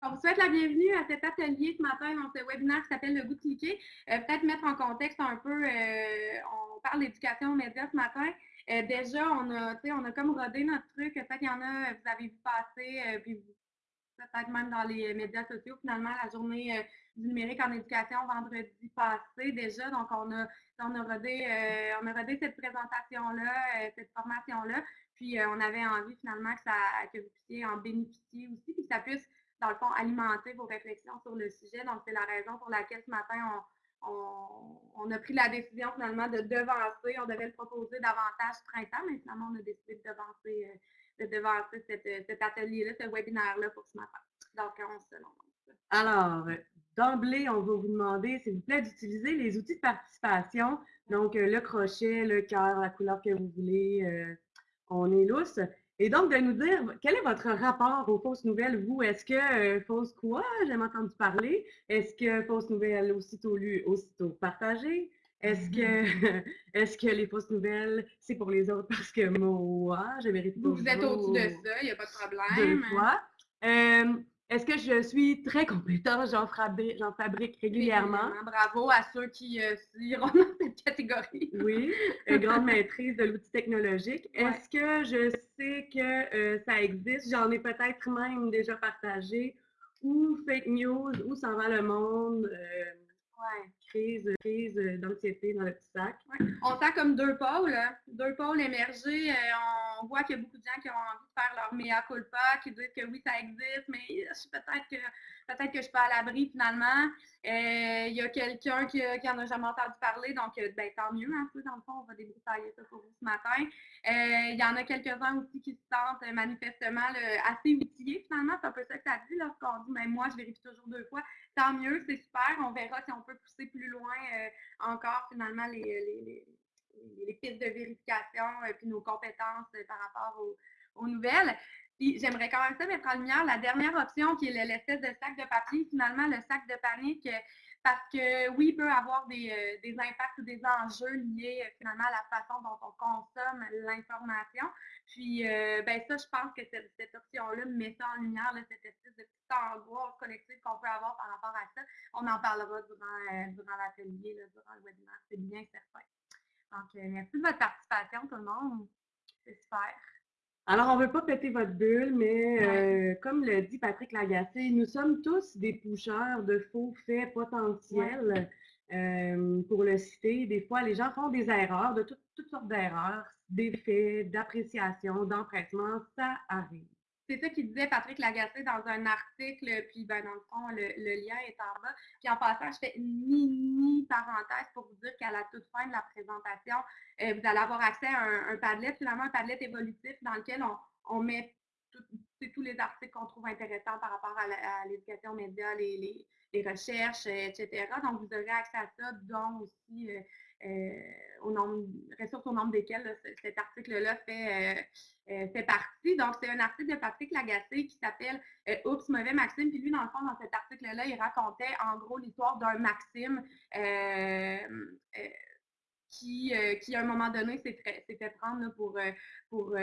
On vous souhaite la bienvenue à cet atelier ce matin dans ce webinaire qui s'appelle Le goût de cliquer. Euh, peut-être mettre en contexte un peu, euh, on parle d'éducation aux médias ce matin. Euh, déjà, on a, on a comme rodé notre truc. Peut-être qu'il y en a, vous avez vu passer, puis peut-être même dans les médias sociaux, finalement, la journée du numérique en éducation vendredi passé déjà. Donc, on a, on a, rodé, on a rodé cette présentation-là, cette formation-là. Puis, on avait envie finalement que, ça, que vous puissiez en bénéficier aussi, puis que ça puisse dans le fond, alimenter vos réflexions sur le sujet. Donc, c'est la raison pour laquelle ce matin, on, a pris la décision finalement de devancer. On devait le proposer davantage printemps, mais finalement, on a décidé de devancer, euh, de devancer cet atelier-là, ce webinaire-là pour ce matin. Donc, on se lance. Alors, d'emblée, on va vous demander, s'il vous plaît, d'utiliser les outils de participation. Donc, euh, le crochet, le cœur, la couleur que vous voulez. Euh, on est lousse. Et donc, de nous dire, quel est votre rapport aux fausses nouvelles, vous? Est-ce que euh, fausse quoi? J'aime entendu parler. Est-ce que fausses nouvelles aussitôt lues, aussitôt partagées? Est-ce que, est que les fausses nouvelles, c'est pour les autres parce que moi, je mérite Vous, vous êtes au-dessus de ça, il n'y a pas de problème. Deux fois. Euh, est-ce que je suis très compétente? J'en fabrique, fabrique régulièrement. Bravo à ceux qui euh, iront dans cette catégorie. oui, une grande maîtrise de l'outil technologique. Est-ce que je sais que euh, ça existe? J'en ai peut-être même déjà partagé. Ou fake news, ou s'en va le monde. Euh, Ouais, crise, crise d'anxiété dans le petit sac. On sent comme deux pôles, hein. deux pôles émergés. Euh, on voit qu'il y a beaucoup de gens qui ont envie de faire leur mea culpa, qui disent que oui, ça existe, mais peut-être que peut-être que je suis pas à l'abri finalement. Euh, il y a quelqu'un qui, qui en a jamais entendu parler, donc euh, ben, tant mieux, un hein, peu dans le fond, on va débroussailler ça pour vous ce matin. Il y en a quelques-uns aussi qui se sentent manifestement assez outillés finalement. C'est un peu ça que ça dit lorsqu'on dit, mais ben, moi, je vérifie toujours deux fois. Tant mieux, c'est super. On verra si on peut pousser plus loin euh, encore finalement les, les, pistes de vérification et euh, puis nos compétences euh, par rapport aux, nouvelles. Puis j'aimerais quand même ça mettre en lumière la dernière option qui est l'espèce de sac de papier, finalement le sac de panique parce que oui, il peut avoir des, euh, des impacts ou des enjeux liés euh, finalement à la façon dont on consomme l'information. Puis, euh, ben ça, je pense que cette, option-là met ça en lumière, cette espèce de petite angoisse collective qu'on peut avoir par rapport à ça. On en parlera durant, durant l'atelier, durant le webinaire, c'est bien certain. Donc, merci de votre participation, tout le monde. C'est super. Alors, on ne veut pas péter votre bulle, mais euh, comme le dit Patrick Lagacé, nous sommes tous des pousseurs de faux faits potentiels. Euh, pour le citer, des fois, les gens font des erreurs, de toutes sortes d'erreurs, des faits, d'appréciation, d'empressement, ça arrive. C'est ça qu'il disait Patrick Lagacé dans un article, puis ben, dans le fond, le, lien est en bas. Puis en passant, je fais une mini parenthèse pour vous dire qu'à la toute fin de la présentation, euh, vous allez avoir accès à un, Padlet, finalement un Padlet évolutif dans lequel on, met tous les articles qu'on trouve intéressants par rapport à l'éducation média, les, recherches, etc. Donc, vous aurez accès à ça, dont aussi euh, euh, au nombre, ressources au nombre desquelles cet article-là fait, euh, euh, fait partie. Donc, c'est un article de Patrick Lagacé qui s'appelle Oups, mauvais Maxime. Puis lui, dans le fond, dans cet article-là, il racontait en gros l'histoire d'un Maxime qui, qui, à un moment donné, s'est fait prendre pour, pour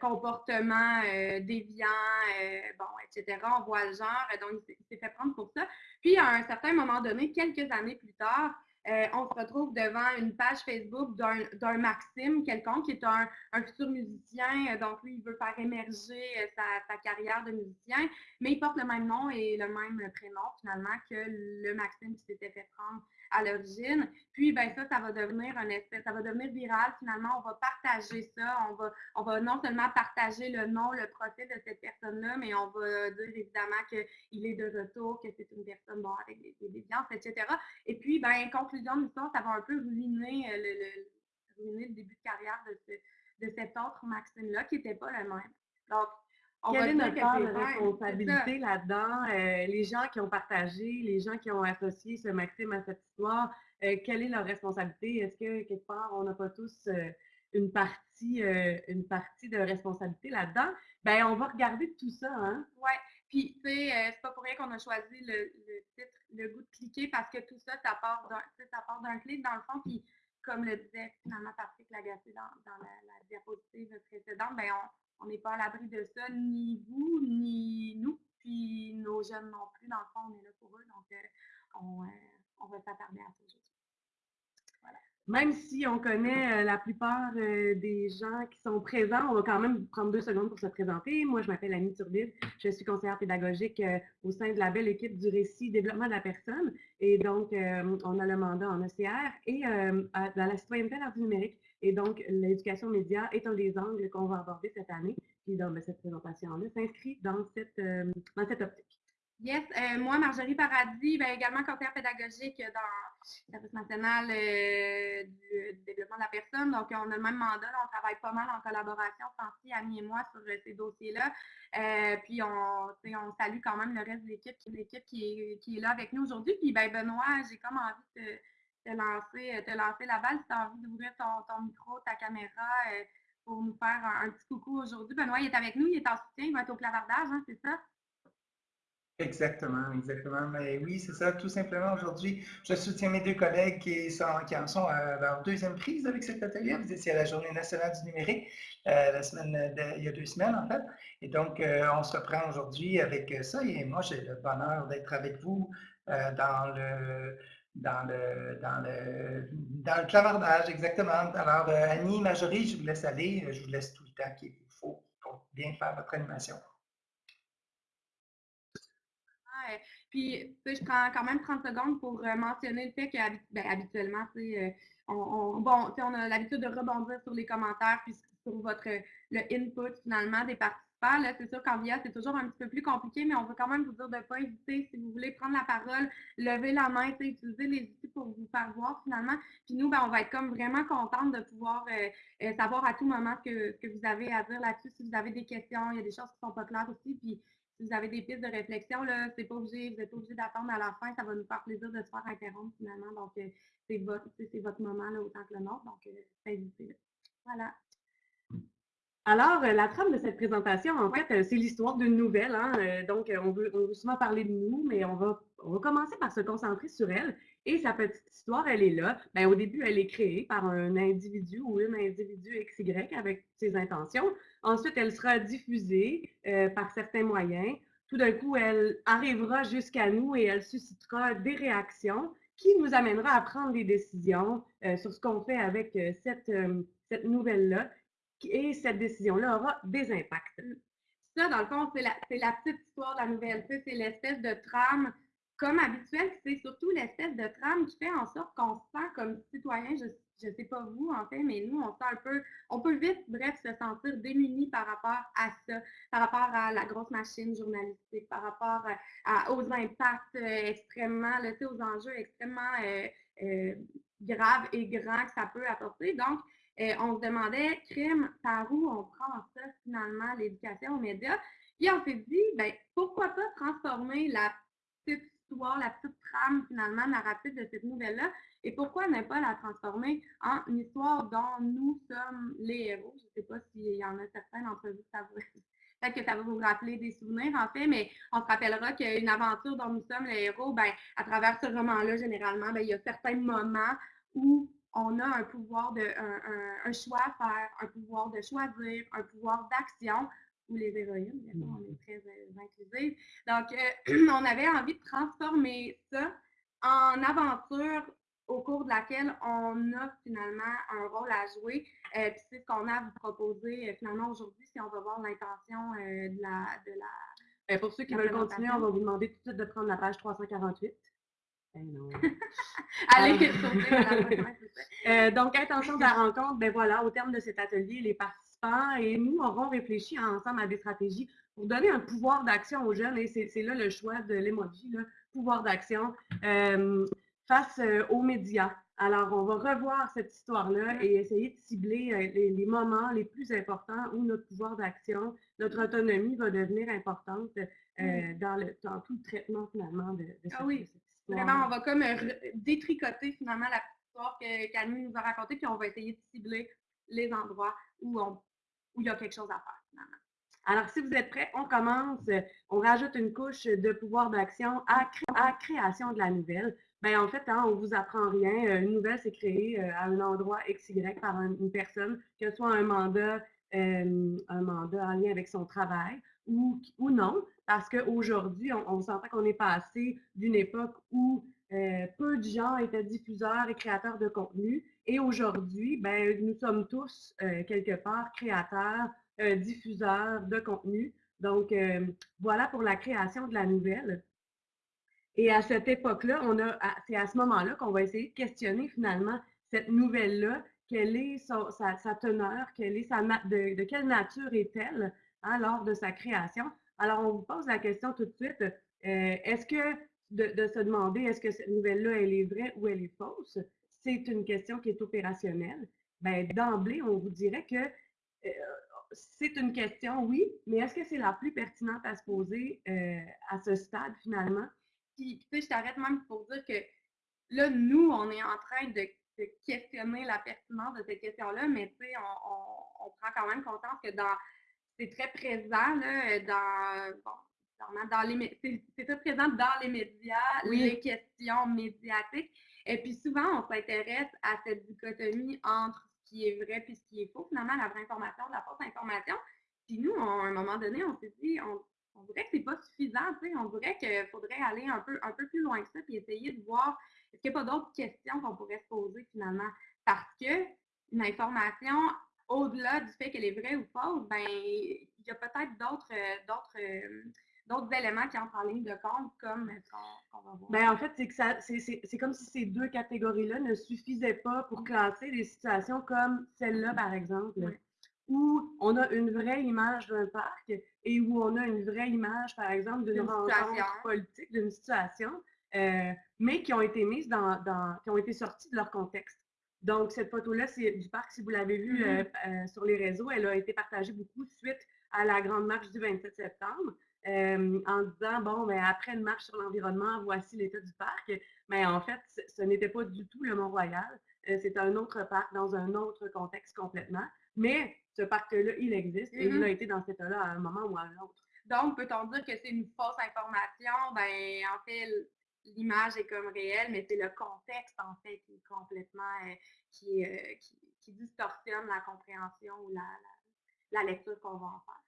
comportement déviant, bon, etc. On voit le genre, donc il s'est fait prendre pour ça. Puis, à un certain moment donné, quelques années plus tard, euh, on se retrouve devant une page Facebook d'un Maxime, quelconque, qui est un, futur musicien. Euh, donc, lui, il veut faire émerger euh, sa, carrière de musicien, mais il porte le même nom et le même prénom, finalement, que le Maxime qui s'était fait prendre à l'origine. Puis, ben ça, ça va devenir un espèce, ça va devenir viral. Finalement, on va partager ça. On va, on va non seulement partager le nom, le profil de cette personne-là, mais on va dire évidemment qu'il est de retour, que c'est une personne bon, avec des, des etc. Et puis, ben, conclusion de l'histoire, ça va un peu ruiner euh, le, ruiner le début de carrière de, ce, de cet autre Maxime-là, qui n'était pas le même. Donc, on Quelle est notre responsabilité là-dedans? Euh, les gens qui ont partagé, les gens qui ont associé ce Maxime à cette histoire, euh, quelle est leur responsabilité? Est-ce que quelque part, on n'a pas tous une partie, une partie de responsabilité là-dedans? Ben, on va regarder tout ça, hein? Oui. Puis, tu sais, c'est pas pour rien qu'on a choisi le, le, titre Le goût de cliquer parce que tout ça, ça part d'un, ça part d'un clic dans le fond. Puis, comme le disait finalement Patrick Lagacé dans, dans la, diapositive précédente, ben on n'est pas à l'abri de ça, ni vous, ni nous, puis nos jeunes non plus. Dans le fond, on est là pour eux, donc euh, on, euh, on, va s'attarder à ça aujourd'hui même si on connaît euh, la plupart des gens qui sont présents, on va quand même prendre deux secondes pour se présenter. Moi, je m'appelle Annie Turbide, je suis conseillère pédagogique au sein de la belle équipe du récit développement de la personne. Et donc, on a le mandat en OCR et dans la citoyenneté à du numérique. Et donc, l'éducation média est un des angles qu'on va aborder cette année. Puis, dans ben, cette présentation-là, s'inscrit dans cette, dans cette optique. Yes, euh, moi, Marjorie Paradis, ben, également conseillère pédagogique dans le service national euh, du, développement de la personne. Donc, on a le même mandat, on travaille pas mal en collaboration, Fancy, Annie et moi, sur euh, ces dossiers-là. puis, on, on salue quand même le reste de l'équipe, l'équipe qui est, qui est là avec nous aujourd'hui. Puis, ben, Benoît, j'ai comme envie de te, lancer, te lancer la balle. Si tu as envie d'ouvrir ton, ton, micro, ta caméra pour nous faire un, petit coucou aujourd'hui. Benoît, il est avec nous, il est en soutien, il va être au clavardage, hein, c'est ça? Exactement, exactement. Mais oui, c'est ça. Tout simplement, aujourd'hui, je soutiens mes deux collègues qui, sont, qui en sont à leur deuxième prise avec cet atelier. Vous étiez à la Journée nationale du numérique, euh, la semaine il y a deux semaines, en fait. Et donc, euh, on se reprend aujourd'hui avec ça. Et moi, j'ai le bonheur d'être avec vous euh, dans le dans le, dans le, dans le clavardage, exactement. Alors, Annie, Majorie, je vous laisse aller. Je vous laisse tout le temps qu'il faut pour bien faire votre animation. Puis, je prends quand même 30 secondes pour euh, mentionner le fait qu'habituellement, ben, on, on, bon, on a l'habitude de rebondir sur les commentaires puis sur votre le input finalement des participants. C'est sûr qu'en VIA, c'est toujours un petit peu plus compliqué, mais on veut quand même vous dire de ne pas hésiter. Si vous voulez prendre la parole, lever la main, utiliser les outils pour vous faire voir finalement. Puis nous, ben, on va être comme vraiment contente de pouvoir euh, euh, savoir à tout moment ce que, que vous avez à dire là-dessus. Si vous avez des questions, il y a des choses qui ne sont pas claires aussi. Puis si vous avez des pistes de réflexion, là, c'est pas obligé, vous n'êtes pas obligé d'attendre à la fin. Ça va nous faire plaisir de se faire interrompre finalement. Donc, euh, c'est votre, votre moment là, autant que le nôtre. Donc, euh, Voilà. Alors, euh, la trame de cette présentation, en fait, euh, c'est l'histoire d'une nouvelle. Hein, donc, on veut, on veut, souvent parler de nous, mais on va, on va commencer par se concentrer sur elle. Et sa petite histoire, elle est là. Bien, au début, elle est créée par un individu ou une individu XY avec ses intentions. Ensuite, elle sera diffusée euh, par certains moyens. Tout d'un coup, elle arrivera jusqu'à nous et elle suscitera des réactions qui nous amènera à prendre des décisions euh, sur ce qu'on fait avec euh, cette, cette nouvelle-là. Et cette décision-là aura des impacts. Ça, dans le fond, c'est la, petite histoire de la nouvelle. C'est l'espèce de trame comme habituel, c'est surtout l'espèce de trame qui fait en sorte qu'on se sent comme citoyen, je ne sais pas vous en fait, mais nous, on sent un peu, on peut vite, bref, se sentir démuni par rapport à ça, par rapport à la grosse machine journalistique, par rapport à, aux impacts euh, extrêmement, aux enjeux extrêmement euh, euh, graves et grands que ça peut apporter. Donc, on se demandait, crime, par où on prend ça finalement, l'éducation aux médias? Puis on s'est dit, ben, pourquoi pas transformer la petite la petite trame finalement narrative de cette nouvelle-là? Et pourquoi ne pas la transformer en une histoire dont nous sommes les héros? Je ne sais pas s'il y en a certains d'entre vous, ça peut-être que ça va vous rappeler des souvenirs en fait, mais on se rappellera qu'une aventure dont nous sommes les héros, ben, à travers ce roman-là, généralement, ben, il y a certains moments où on a un pouvoir de un, choix à faire, un pouvoir de choisir, un pouvoir d'action ou les héroïnes, bien sûr, on est très euh, inclusive. Donc, euh, on avait envie de transformer ça en aventure au cours de laquelle on a finalement un rôle à jouer. Euh, puis c'est ce qu'on a à vous proposer finalement aujourd'hui, si on va voir l'intention de la... De la pour ceux qui veulent continuer, on va vous demander tout de suite de prendre la page 348. Eh. Allez, euh, donc, intention de la rencontre, ben voilà, au terme de cet atelier, les participants et nous aurons réfléchi ensemble à des stratégies pour donner un pouvoir d'action aux jeunes, et c'est là le choix de l'emoji, pouvoir d'action, euh, face euh, aux médias. Alors, on va revoir cette histoire-là et essayer de cibler les, moments les plus importants où notre pouvoir d'action, notre autonomie va devenir importante dans, le, dans tout le traitement finalement de, de ah, oui. Vraiment, on va comme euh, détricoter finalement la petite histoire que nous a racontée, puis on va essayer de cibler les endroits où, on, où il y a quelque chose à faire finalement. Alors, si vous êtes prêts, on commence. On rajoute une couche de pouvoir d'action à, à création de la nouvelle. ben en fait, hein, on vous apprend rien. Une nouvelle, c'est créé à un endroit XY par une personne, que ce soit un mandat, un mandat en lien avec son travail ou, non, parce qu'aujourd'hui, on, on qu'on est passé d'une époque où peu de gens étaient diffuseurs et créateurs de contenu. Et aujourd'hui, ben, nous sommes tous, quelque part, créateurs, diffuseurs de contenu. Donc, voilà pour la création de la nouvelle. Et à cette époque-là, c'est à ce moment-là qu'on va essayer de questionner finalement cette nouvelle-là, quelle est sa, teneur, quelle est sa, de quelle nature est-elle? Hein, lors de sa création. Alors, on vous pose la question tout de suite, euh, est-ce que de, se demander est-ce que cette nouvelle-là, elle est vraie ou elle est fausse, c'est une question qui est opérationnelle. Ben, d'emblée, on vous dirait que euh, c'est une question, oui, mais est-ce que c'est la plus pertinente à se poser euh, à ce stade finalement? Puis, tu sais, je t'arrête même pour dire que là, nous, on est en train de, questionner la pertinence de cette question-là, mais tu sais, on, on, prend quand même conscience que dans c'est très présent là, dans, bon, dans les c'est très présent dans les médias, les questions médiatiques. Et puis souvent, on s'intéresse à cette dichotomie entre ce qui est vrai et ce qui est faux, finalement, la vraie information, la fausse information. Puis nous, à un moment donné, on s'est dit, on, on dirait que c'est pas suffisant, tu sais, on dirait qu'il faudrait aller un peu, un peu plus loin que ça, puis essayer de voir est-ce qu'il n'y a pas d'autres questions qu'on pourrait se poser finalement. Parce que une information, au-delà du fait qu'elle est vraie ou fausse, ben, il y a peut-être d'autres, d'autres, d'autres éléments qui entrent en ligne de compte, comme qu'on, va voir. Ben, en fait, c'est que ça, c'est, comme si ces deux catégories-là ne suffisaient pas pour classer des situations comme celle-là, par exemple, où on a une vraie image d'un parc et où on a une vraie image, par exemple, d'une, rencontre politique, d'une situation, euh, mais qui ont été mises dans, dans, qui ont été sorties de leur contexte. Donc, cette photo-là, c'est du parc. Si vous l'avez vue euh, mm-hmm. euh, sur les réseaux, elle a été partagée beaucoup suite à la grande marche du 27 septembre. Euh, en disant, bon, mais après une marche sur l'environnement, voici l'état du parc. Mais en fait, ce n'était pas du tout le Mont-Royal. C'était un autre parc dans un autre contexte complètement. Mais ce parc-là, il existe et il mm-hmm. a été dans cet état-là à un moment ou à un autre. Donc, peut-on dire que c'est une fausse information? Ben, en fait, l'image est comme réelle, mais c'est le contexte, en fait, qui est complètement, euh, qui, euh, qui, qui, distorsionne la compréhension ou la, la, lecture qu'on va en faire.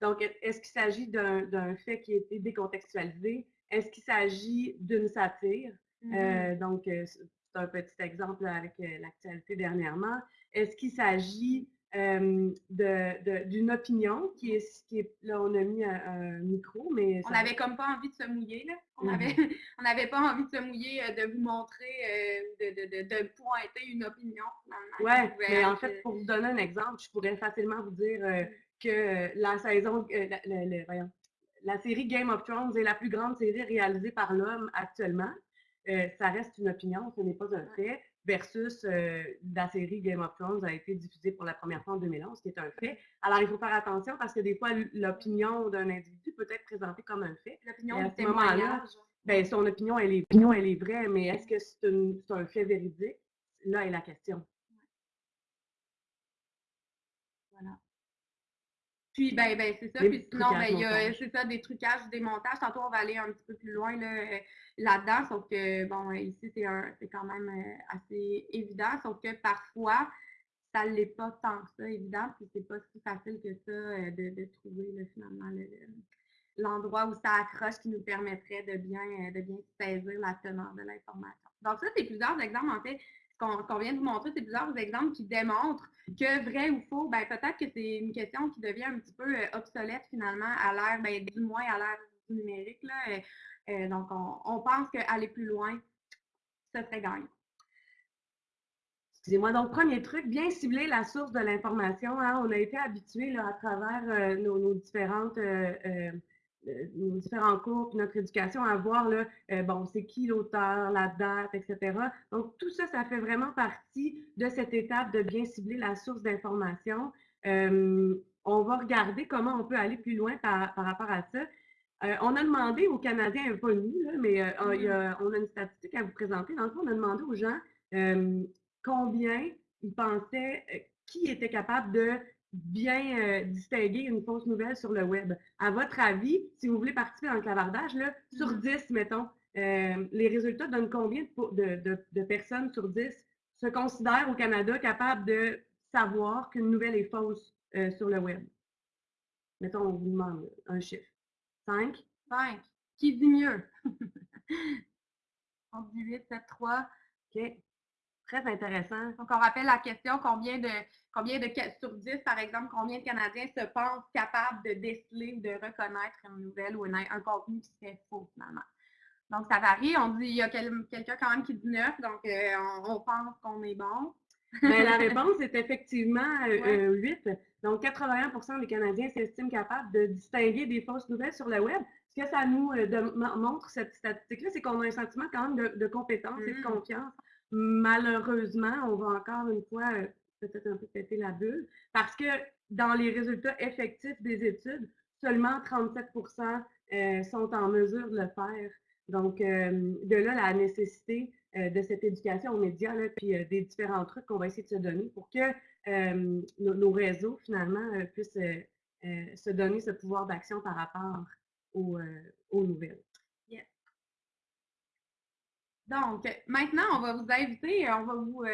Donc, est-ce qu'il s'agit d'un fait qui a été décontextualisé? Est-ce qu'il s'agit d'une satire? Mm-hmm. euh, donc, c'est un petit exemple avec l'actualité dernièrement. Est-ce qu'il s'agit d'une opinion qui est, qui est, là on a mis un, micro mais on n'avait comme pas envie de se mouiller là. On avait on n'avait pas envie de se mouiller euh, de vous montrer euh, de, de, de, pointer une opinion ouais mais en fait pour vous donner un exemple je pourrais facilement vous dire euh, que la saison la, voyons, la série Game of Thrones est la plus grande série réalisée par l'homme actuellement. Ça reste une opinion ce n'est pas un fait versus euh, la série Game of Thrones a été diffusée pour la première fois en 2011, qui est un fait. Alors, il faut faire attention parce que des fois, l'opinion d'un individu peut être présentée comme un fait. L'opinion ce moment-là, ben, son opinion, elle est, opinion, elle est vraie, mais est-ce que c'est un fait véridique? Là est la question. Voilà. Puis, ben, ben c'est ça. Puis sinon, ben, il y a, c'est ça, des trucages, des montages. Tantôt, on va aller un petit peu plus loin là, là-dedans. Sauf que, bon, ici, c'est, quand même euh, assez évident. Sauf que parfois, ça ne l'est pas tant que ça, évident. Puis c'est pas si facile que ça euh, de, de, trouver, finalement, l'endroit où ça accroche qui nous permettrait de bien, euh, de bien saisir la teneur de l'information. Donc, ça, c'est plusieurs exemples, en fait, qu'on vient de vous montrer, c'est plusieurs exemples qui démontrent que vrai ou faux, ben, peut-être que c'est une question qui devient un petit peu obsolète finalement à l'ère, ben, du moins à l'ère numérique. Là. Euh, euh, donc, on, pense qu'aller plus loin, ce serait gagnant. Excusez-moi. Donc, premier truc, bien cibler la source de l'information. Hein. On a été habitués à travers nos, différentes euh, nos différents cours, puis notre éducation, à voir, euh, bon, c'est qui l'auteur, la date, etc. Donc, tout ça, ça fait vraiment partie de cette étape de bien cibler la source d'information. Euh, on va regarder comment on peut aller plus loin par rapport à ça. On a demandé aux Canadiens, pas nous, là, mais il y a, on a une statistique à vous présenter. Dans le fond, on a demandé aux gens combien ils pensaient, qui était capable de bien euh, distinguer une fausse nouvelle sur le web. À votre avis, si vous voulez participer dans le clavardage, là, sur 10, mm-hmm. mettons, euh, les résultats donnent combien de, personnes sur 10 se considèrent au Canada capables de savoir qu'une nouvelle est fausse euh, sur le web? Mettons, on vous demande un chiffre. 5? 5. Qui dit mieux? On dit 8, 7, 3. OK. Très intéressant. Donc, on rappelle la question combien de, combien de sur 10, par exemple, combien de Canadiens se pensent capables de déceler ou de reconnaître une nouvelle ou un contenu qui serait faux, finalement? Donc, ça varie. On dit, il y a quelqu'un quand même qui dit 9, donc euh, on, pense qu'on est bon. Bien, la réponse est effectivement 8. Euh, euh, donc, 81 des Canadiens s'estiment capables de distinguer des fausses nouvelles sur le web. Ce que ça nous montre, cette statistique-là, c'est qu'on a un sentiment quand même de, compétence et de mmh. confiance. Malheureusement, on va encore une fois peut-être un peu péter la bulle, parce que dans les résultats effectifs des études, seulement 37% sont en mesure de le faire. Donc, de là, la nécessité de cette éducation aux médias, là, puis des différents trucs qu'on va essayer de se donner pour que nos, réseaux, finalement, puissent se donner ce pouvoir d'action par rapport aux, nouvelles. Donc, maintenant, on va vous inviter, on va vous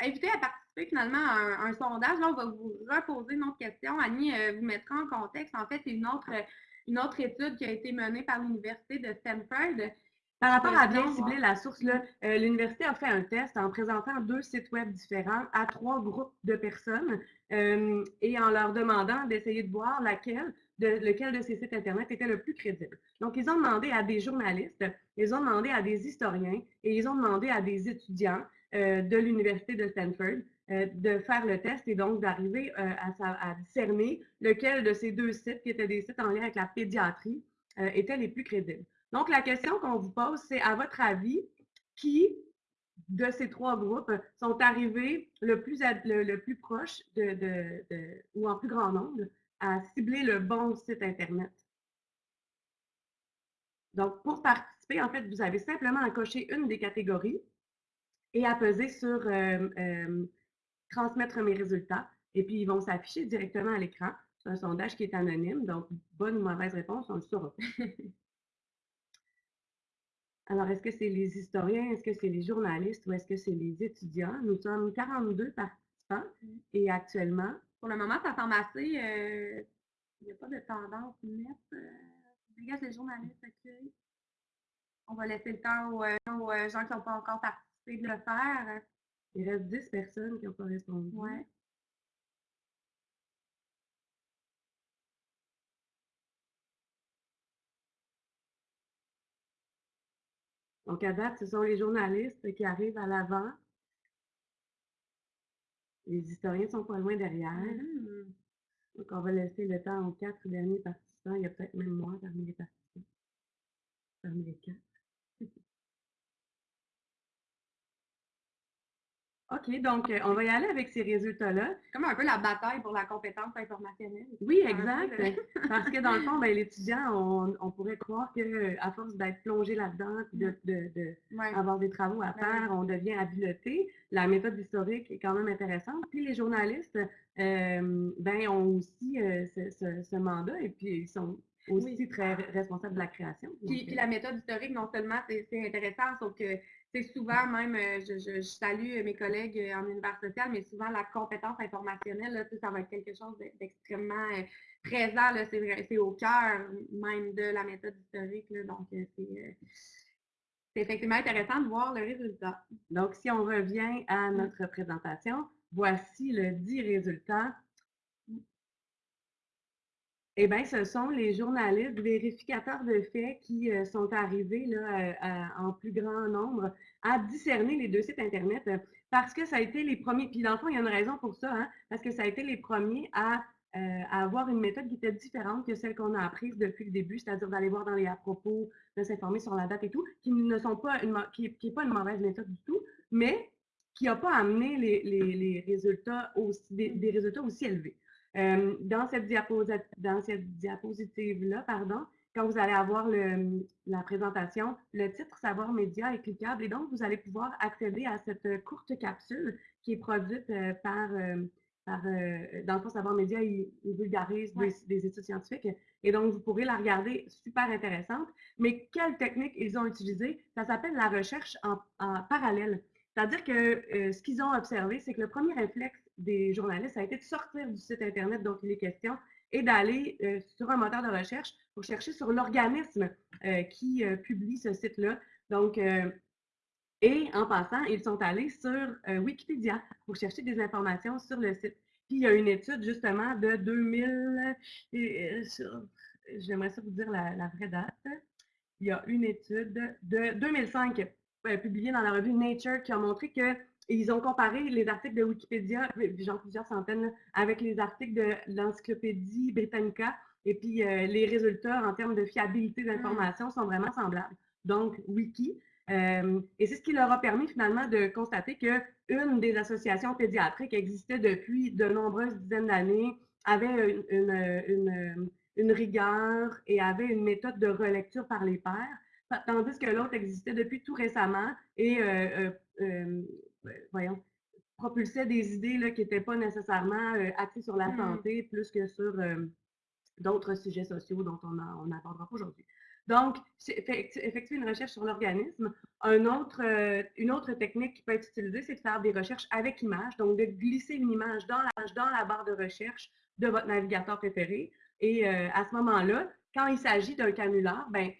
inviter à participer finalement à un, sondage. Là, on va vous reposer une autre question. Annie vous mettra en contexte. En fait, c'est une autre une autre étude qui a été menée par l'Université de Stanford. Par rapport à bien cibler la source, euh, l'université a fait un test en présentant deux sites web différents à trois groupes de personnes euh, et en leur demandant d'essayer de voir laquelle, de, lequel de ces sites Internet était le plus crédible. Donc, ils ont demandé à des journalistes, ils ont demandé à des historiens et ils ont demandé à des étudiants euh, de l'Université de Stanford de faire le test et donc d'arriver euh, à, discerner lequel de ces deux sites, qui étaient des sites en lien avec la pédiatrie, étaient les plus crédibles. Donc, la question qu'on vous pose, c'est à votre avis, qui de ces trois groupes sont arrivés le plus, le, plus proche de, ou en plus grand nombre à cibler le bon site Internet? Donc, pour participer, en fait, vous avez simplement à cocher une des catégories et à peser sur transmettre mes résultats et puis ils vont s'afficher directement à l'écran. C'est un sondage qui est anonyme, donc bonne ou mauvaise réponse, on le saura. Alors, est-ce que c'est les historiens, est-ce que c'est les journalistes ou est-ce que c'est les étudiants? Nous sommes 42 participants et actuellement. Pour le moment, ça semble assez. Euh, il n'y a pas de tendance nette. Euh, regarde les journalistes, OK. On va laisser le temps aux, euh, gens qui n'ont pas encore participé de le faire. Il reste 10 personnes qui ont pas répondu. Ouais. Donc, à date, ce sont les journalistes qui arrivent à l'avant. Les historiens sont pas loin derrière. Mmh. Donc, on va laisser le temps aux quatre derniers participants. Il y a peut-être même moi parmi les participants. Parmi les quatre. OK, donc euh, on va y aller avec ces résultats-là. Comme un peu la bataille pour la compétence informationnelle. Oui, exact. Parce que dans le fond, ben, l'étudiant, on, pourrait croire qu'à force d'être plongé là-dedans, de, de, des travaux à faire, on devient habilité. La méthode historique est quand même intéressante. Puis les journalistes euh, ben, ont aussi euh, ce, mandat et puis ils sont aussi très responsables de la création. Puis, puis, la méthode historique, non seulement c'est intéressant, sauf que souvent même, euh, je, salue mes collègues euh, en univers social, mais souvent la compétence informationnelle, ça va être quelque chose d'extrêmement euh, présent. C'est au cœur même de la méthode historique. donc, c'est effectivement intéressant de voir le résultat. Donc, si on revient à mmh. notre présentation, voici le dit résultat eh bien, ce sont les journalistes vérificateurs de faits qui euh, sont arrivés euh, en plus grand nombre à discerner les deux sites Internet euh, parce que ça a été les premiers, puis dans le fond, il y a une raison pour ça, hein, parce que ça a été les premiers à, avoir une méthode qui était différente que celle qu'on a apprise depuis le début, c'est-à-dire d'aller voir dans les à propos, de s'informer sur la date et tout, qui ne sont pas une, qui n'est pas une mauvaise méthode du tout, mais qui n'a pas amené les, résultats aussi, des résultats aussi élevés. Euh, dans cette, diapositive-là, pardon, quand vous allez avoir la présentation, le titre Savoir média est cliquable et donc vous allez pouvoir accéder à cette courte capsule qui est produite euh, par, euh, par dans le fond, Savoir Média, il, vulgarise des, études scientifiques. Et donc, vous pourrez la regarder, super intéressante. Mais quelle technique ils ont utilisée? Ça s'appelle la recherche en, parallèle. C'est-à-dire que ce qu'ils ont observé, c'est que le premier réflexe des journalistes a été de sortir du site Internet dont il est question et d'aller sur un moteur de recherche pour chercher sur l'organisme qui publie ce site-là. Donc, et en passant, ils sont allés sur Wikipédia pour chercher des informations sur le site. Puis il y a une étude justement de 2000, j'aimerais ça vous dire la, vraie date. Il y a une étude de 2005 publiée dans la revue Nature qui a montré que ils ont comparé les articles de Wikipédia, genre plusieurs centaines, avec les articles de l'Encyclopédie Britannica. Et puis, euh, les résultats en termes de fiabilité mmh. d'information sont vraiment semblables. Donc, Wiki. Euh, et c'est ce qui leur a permis finalement de constater qu'une des associations pédiatriques existait depuis de nombreuses dizaines d'années, avait une, une, rigueur et avait une méthode de relecture par les pairs, tandis que l'autre existait depuis tout récemment et euh, voyons, propulsait des idées là, qui n'étaient pas nécessairement euh, axées sur la mmh. santé, plus que sur euh, d'autres sujets sociaux dont on n'abordera pas aujourd'hui. Donc, effectuer une recherche sur l'organisme. Un autre, euh, une autre technique qui peut être utilisée, c'est de faire des recherches avec image, donc de glisser une image dans la, dans la barre de recherche de votre navigateur préféré. Et à ce moment-là, quand il s'agit d'un canular, ben,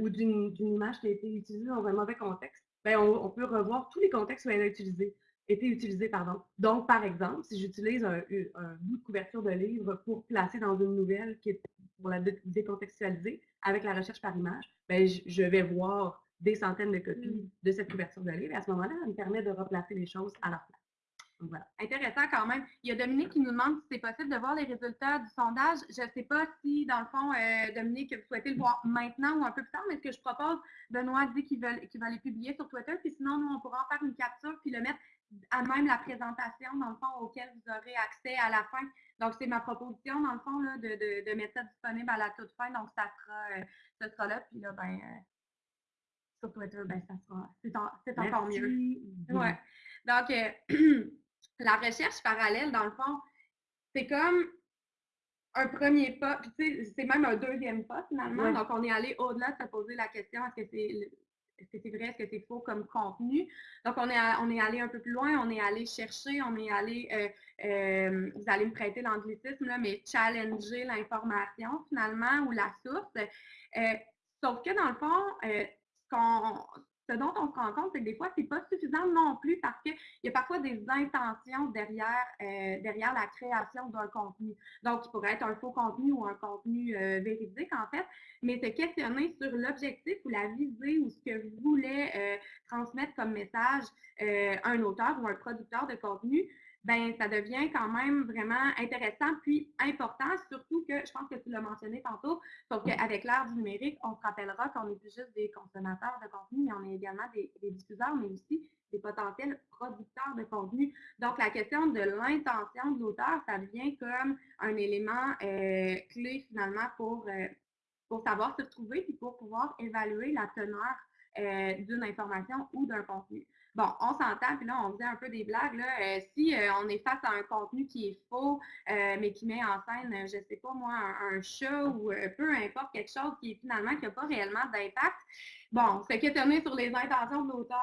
ou d'une image qui a été utilisée dans un mauvais contexte, ben, on, peut revoir tous les contextes où elle a utilisé, été utilisée. Pardon. Donc, par exemple, si j'utilise un, bout de couverture de livre pour placer dans une nouvelle qui est pour la décontextualiser avec la recherche par image, ben, je, vais voir des centaines de copies mmh. de cette couverture de livre. Et à ce moment-là, ça me permet de replacer les choses à leur place. Intéressant quand même. Il y a Dominique qui nous demande si c'est possible de voir les résultats du sondage. Je ne sais pas si, dans le fond, euh, Dominique, vous souhaitez le voir maintenant ou un peu plus tard, mais ce que je propose, Benoît dit qu'il va, les publier sur Twitter, puis sinon, nous, on pourra en faire une capture puis le mettre à même la présentation, dans le fond, auquel vous aurez accès à la fin. Donc, c'est ma proposition, dans le fond, là, de, mettre ça disponible à la toute fin. Donc, ça sera, euh, ça sera là. Puis là, ben, euh, sur Twitter, ben, ça sera, c'est encore mieux. Ouais. Donc, la recherche parallèle, dans le fond, c'est comme un premier pas, puis c'est même un deuxième pas finalement. Donc, on est allé au-delà de se poser la question est-ce que c'est est-ce que c'est vrai, est-ce que c'est faux comme contenu? Donc, on est, on est allé un peu plus loin, on est allé chercher, on est allé, euh, euh, vous allez me prêter l'anglicisme, mais challenger l'information finalement ou la source. Euh, sauf que dans le fond, qu'on ce dont on se rend compte, c'est que des fois, ce n'est pas suffisant non plus parce qu'il y a parfois des intentions derrière, euh, derrière la création d'un contenu. Donc, il pourrait être un faux contenu ou un contenu euh, véridique, en fait, mais se questionner sur l'objectif ou la visée ou ce que voulait euh, transmettre comme message un auteur ou un producteur de contenu, ben ça devient quand même vraiment intéressant puis important, surtout que je pense que tu l'as mentionné tantôt, sauf qu'avec l'ère du numérique, on se rappellera qu'on n'est plus juste des consommateurs de contenu, mais on est également des, diffuseurs, mais aussi des potentiels producteurs de contenu. Donc, la question de l'intention de l'auteur, ça devient comme un élément euh, clé finalement pour, euh, pour savoir se retrouver et pour pouvoir évaluer la teneur euh, d'une information ou d'un contenu. Bon, on s'entend, puis là, on faisait un peu des blagues. Là. Euh, si euh, on est face à un contenu qui est faux, euh, mais qui met en scène, je ne sais pas moi, un, chat ou peu importe, quelque chose qui est finalement qui n'a pas réellement d'impact, bon, se questionner sur les intentions de l'auteur,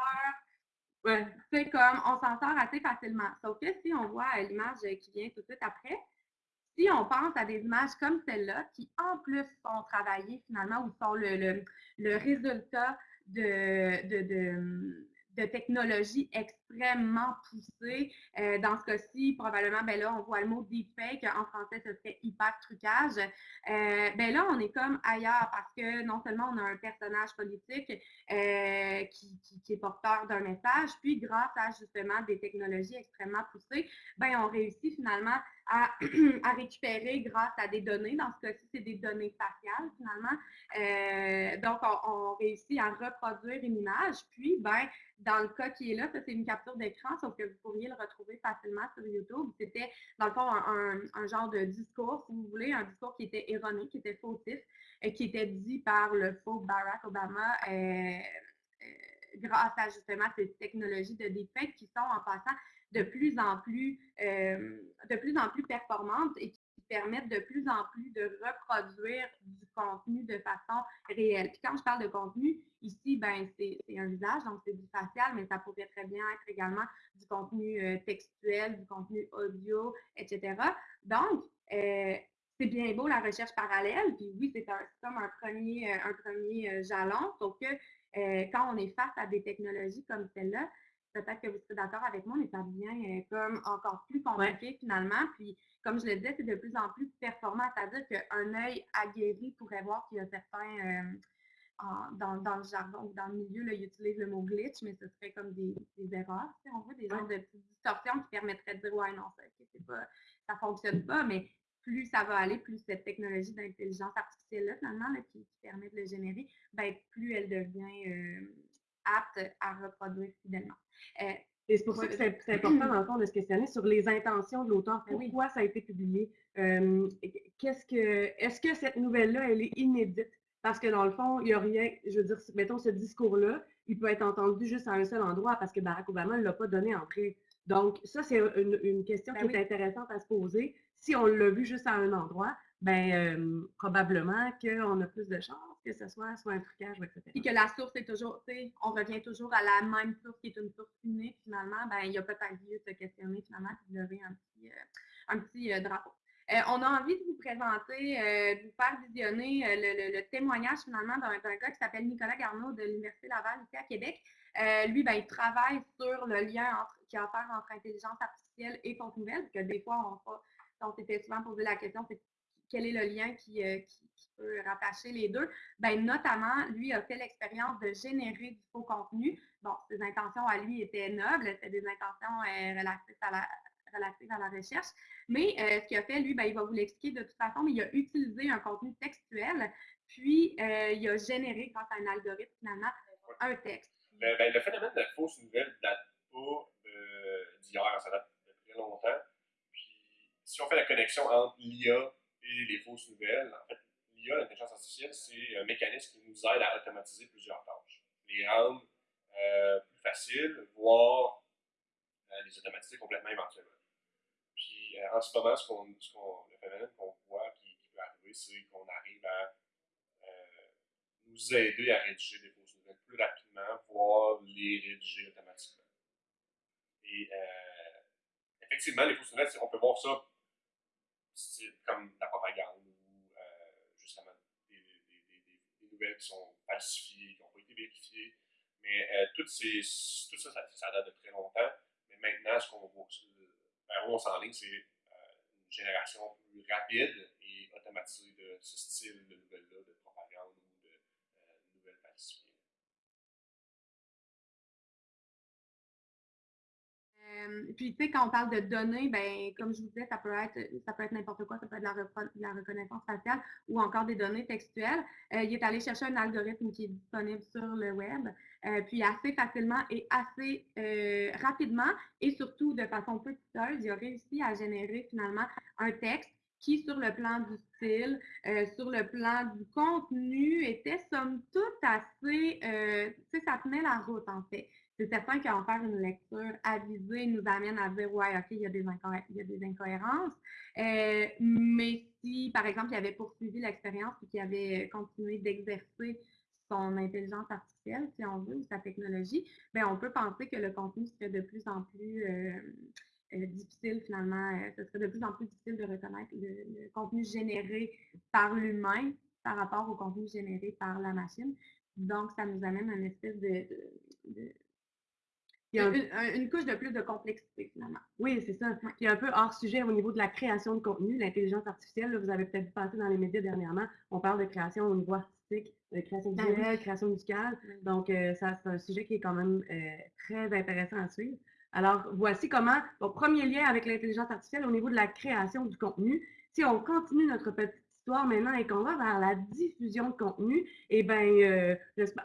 c'est comme on s'en sort assez facilement. Sauf que si on voit l'image qui vient tout de suite après, si on pense à des images comme celle-là, qui en plus sont travaillées finalement ou sont le, le, résultat de, de de technologie extrêmement poussée. Euh, dans ce cas-ci, probablement, ben là, on voit le mot deepfake. En français, ce serait hyper trucage. Euh, ben là, on est comme ailleurs parce que non seulement on a un personnage politique euh, qui, est porteur d'un message, puis grâce à justement des technologies extrêmement poussées, ben on réussit finalement à, à récupérer grâce à des données. Dans ce cas-ci, c'est des données faciales finalement. donc, on, réussit à reproduire une image, puis ben dans le cas qui est là, ça c'est une capture d'écran, sauf que vous pourriez le retrouver facilement sur YouTube. C'était, dans le fond, un, genre de discours, si vous voulez, un discours qui était erroné, qui était fautif, et euh, qui était dit par le faux Barack Obama euh, euh, grâce à justement ces technologies de deepfake qui sont en passant de plus en plus, de plus en plus performantes et qui permettent de plus en plus de reproduire du contenu de façon réelle. Puis quand je parle de contenu, ici, ben, c'est un visage, donc c'est du facial, mais ça pourrait très bien être également du contenu textuel, du contenu audio, etc. Donc, c'est bien beau la recherche parallèle, puis oui, c'est comme un premier, un premier jalon, sauf que quand on est face à des technologies comme celle-là, peut-être que vous serez d'accord avec moi, mais ça devient comme encore plus compliqué finalement. Puis, comme je le disais, c'est de plus en plus performant, c'est-à-dire qu'un œil aguerri pourrait voir qu'il y a certains, dans, dans, le jargon ou dans le milieu, là, ils utilisent le mot glitch, mais ce serait comme des, des erreurs, on voit des genres de petites distorsions qui permettraient de dire, ouais, non, ça, ne fonctionne pas, mais plus ça va aller, plus cette technologie d'intelligence artificielle-là, finalement, qui, permet de le générer, ben, plus elle devient euh, apte à reproduire fidèlement. Euh, et c'est pour ça que c'est important, dans le fond, de se questionner sur les intentions de l'auteur. Ben Pourquoi ça a été publié? Euh, qu'est-ce que, est-ce que cette nouvelle-là, elle est inédite? Parce que dans le fond, il n'y a rien, je veux dire, mettons ce discours-là, il peut être entendu juste à un seul endroit parce que Barack Obama ne l'a pas donné en prix. Donc, ça, c'est une, question ben qui est intéressante à se poser si on l'a vu juste à un endroit, ben euh, probablement qu'on a plus de chances que ce soit soit un trucage, etc. Et que la source est toujours, tu sais, on revient toujours à la même source qui est une source unique, finalement, ben il y a peut-être lieu de se questionner, finalement, de lever un petit, euh, un petit euh, drapeau. on a envie de vous présenter, de vous faire visionner le, témoignage finalement d'un gars qui s'appelle Nicolas Garneau de l'Université Laval ici à Québec. lui, ben, il travaille sur le lien qui a à faire entre intelligence artificielle et compte nouvelle, parce que des fois, on, on s'était souvent posé la question, c'est quel est le lien qui, euh, peut rattacher les deux? Ben, notamment, lui a fait l'expérience de générer du faux contenu. Bon, ses intentions à lui étaient nobles, c'était des intentions euh, relatives, à la, recherche. Mais euh, ce qu'il a fait, lui, ben, il va vous l'expliquer de toute façon, mais il a utilisé un contenu textuel, puis il a généré, grâce à un algorithme, finalement, un texte. Ben, le phénomène de fausse nouvelle date pas d'hier, ça date de très longtemps si on fait la connexion entre l'IA et les fausses nouvelles, en fait, l'IA, l'intelligence artificielle, c'est un mécanisme qui nous aide à automatiser plusieurs tâches, les rendre euh, plus faciles, voire euh, les automatiser complètement éventuellement. Puis euh, en ce moment, ce qu'on, le phénomène qu'on voit qui, peut arriver, c'est qu'on arrive à nous aider à rédiger des fausses nouvelles plus rapidement, voire les rédiger automatiquement. Et effectivement, les fausses nouvelles, on peut voir ça comme la propagande ou euh, justement des, nouvelles qui sont falsifiées, qui n'ont pas été vérifiées. Mais euh, tout, ces, tout ça, ça, date de très longtemps. Mais maintenant, ce qu'on voit, vers où on s'enligne, c'est euh, une génération plus rapide et automatisée de ce style de nouvelles-là, de propagande ou de nouvelles falsifiées. Euh, puis, tu sais, quand on parle de données, ben, comme je vous disais, ça peut être, ça peut être n'importe quoi, ça peut être la, la, reconnaissance faciale ou encore des données textuelles. Euh, il est allé chercher un algorithme qui est disponible sur le web, euh, puis assez facilement et assez rapidement et surtout de façon peu coûteuse, il a réussi à générer finalement un texte qui, sur le plan du style, sur le plan du contenu, était somme toute assez, tu sais, ça tenait la route en fait c'est certain qu'en faire une lecture avisée nous amène à dire, ouais, OK, il y a des, incohérences. Euh, mais si, par exemple, il avait poursuivi l'expérience et qu'il avait continué d'exercer son intelligence artificielle, si on veut, ou sa technologie, bien, on peut penser que le contenu serait de plus en plus euh, euh, difficile, finalement. ce serait de plus en plus difficile de reconnaître le, contenu généré par l'humain par rapport au contenu généré par la machine. Donc, ça nous amène à une espèce de il y a une, couche de plus de complexité, finalement. Oui, c'est ça. A un peu hors sujet au niveau de la création de contenu, l'intelligence artificielle. vous avez peut-être passé dans les médias dernièrement. On parle de création au niveau artistique, de création ah visuelle, création musicale. Donc, euh, ça, c'est un sujet qui est quand même euh, très intéressant à suivre. Alors, voici comment, premier lien avec l'intelligence artificielle au niveau de la création du contenu. Si on continue notre petit maintenant et qu'on va vers la diffusion de contenu, eh bien, euh,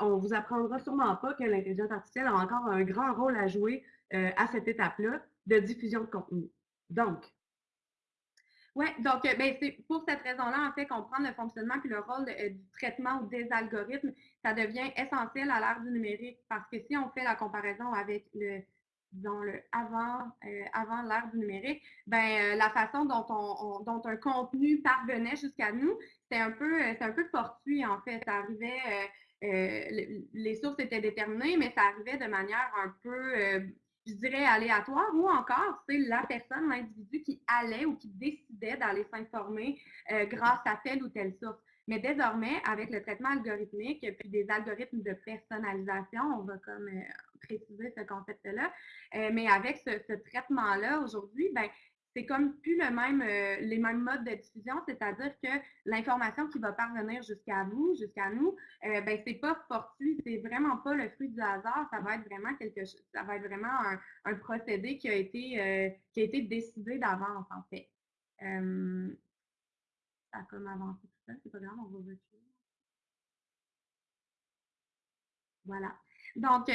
on vous apprendra sûrement pas que l'intelligence artificielle a encore un grand rôle à jouer euh, à cette étape-là de diffusion de contenu. Donc, oui, donc euh, ben, c'est pour cette raison-là, en fait, comprendre le fonctionnement et le rôle du traitement des algorithmes, ça devient essentiel à l'ère du numérique parce que si on fait la comparaison avec le disons-le, avant, avant l'ère du numérique, ben, la façon dont, on, dont un contenu parvenait jusqu'à nous, c'était un, peu, fortuit, en fait. Ça arrivait, les sources étaient déterminées, mais ça arrivait de manière un peu je dirais, aléatoire, ou encore c'est la personne, l'individu qui allait ou qui décidait d'aller s'informer euh, grâce à telle ou telle source. Mais désormais, avec le traitement algorithmique puis des algorithmes de personnalisation, on va comme euh, préciser ce concept-là, euh, mais avec ce, traitement-là, aujourd'hui, ben, c'est comme plus le même, euh, les mêmes modes de diffusion, c'est-à-dire que l'information qui va parvenir jusqu'à vous, jusqu'à nous, euh, ben, c'est pas fortuit, c'est vraiment pas le fruit du hasard, ça va être vraiment quelque chose, ça va être vraiment un, procédé qui a été, euh, qui a été décidé d'avance, en fait. ça a comme avancé tout ça, c'est pas grave, on va reculer. Voilà. Donc, euh,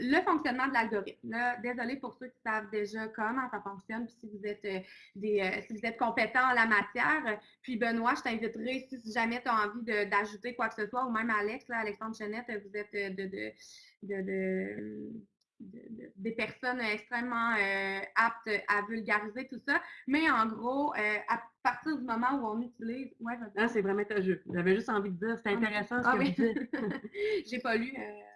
le fonctionnement de l'algorithme. Désolé pour ceux qui savent déjà comment ça fonctionne, puis si vous êtes euh, des, euh, si vous êtes compétent en la matière. Puis Benoît, je t'inviterai, si jamais tu as envie d'ajouter quoi que ce soit, ou même Alex, là, Alexandre Chenette, vous êtes de, de, de, des personnes extrêmement aptes à vulgariser tout ça. Mais en gros, à partir du moment où on utilise. Ouais, ah, c'est vraiment jeu. J'avais juste envie de dire, c'est ah intéressant ce ah, que oui. vous dites. J'ai pas lu.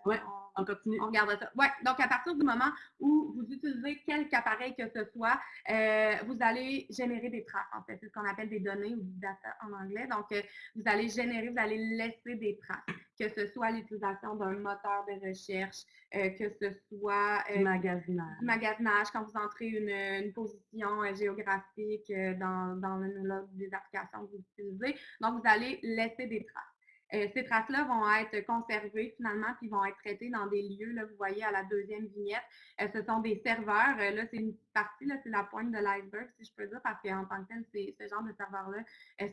ouais. On continue. On regarde ça. Ouais, donc à partir du moment où vous utilisez quelque appareil que ce soit, euh, vous allez générer des traces, en fait. C'est ce qu'on appelle des données ou du data en anglais. Donc, euh, vous allez générer, vous allez laisser des traces, que ce soit l'utilisation d'un moteur de recherche, euh, que ce soit du magasinage. magasinage, quand vous entrez une, position géographique dans, dans une, des applications que vous utilisez. Donc, vous allez laisser des traces. Euh, ces traces-là vont être conservées finalement, puis vont être traitées dans des lieux. Là, vous voyez à la deuxième vignette, euh, ce sont des serveurs. Euh, là, c'est une partie, là, c'est la pointe de l'iceberg, si je peux dire, parce qu'en tant que tel, ce genre de serveurs-là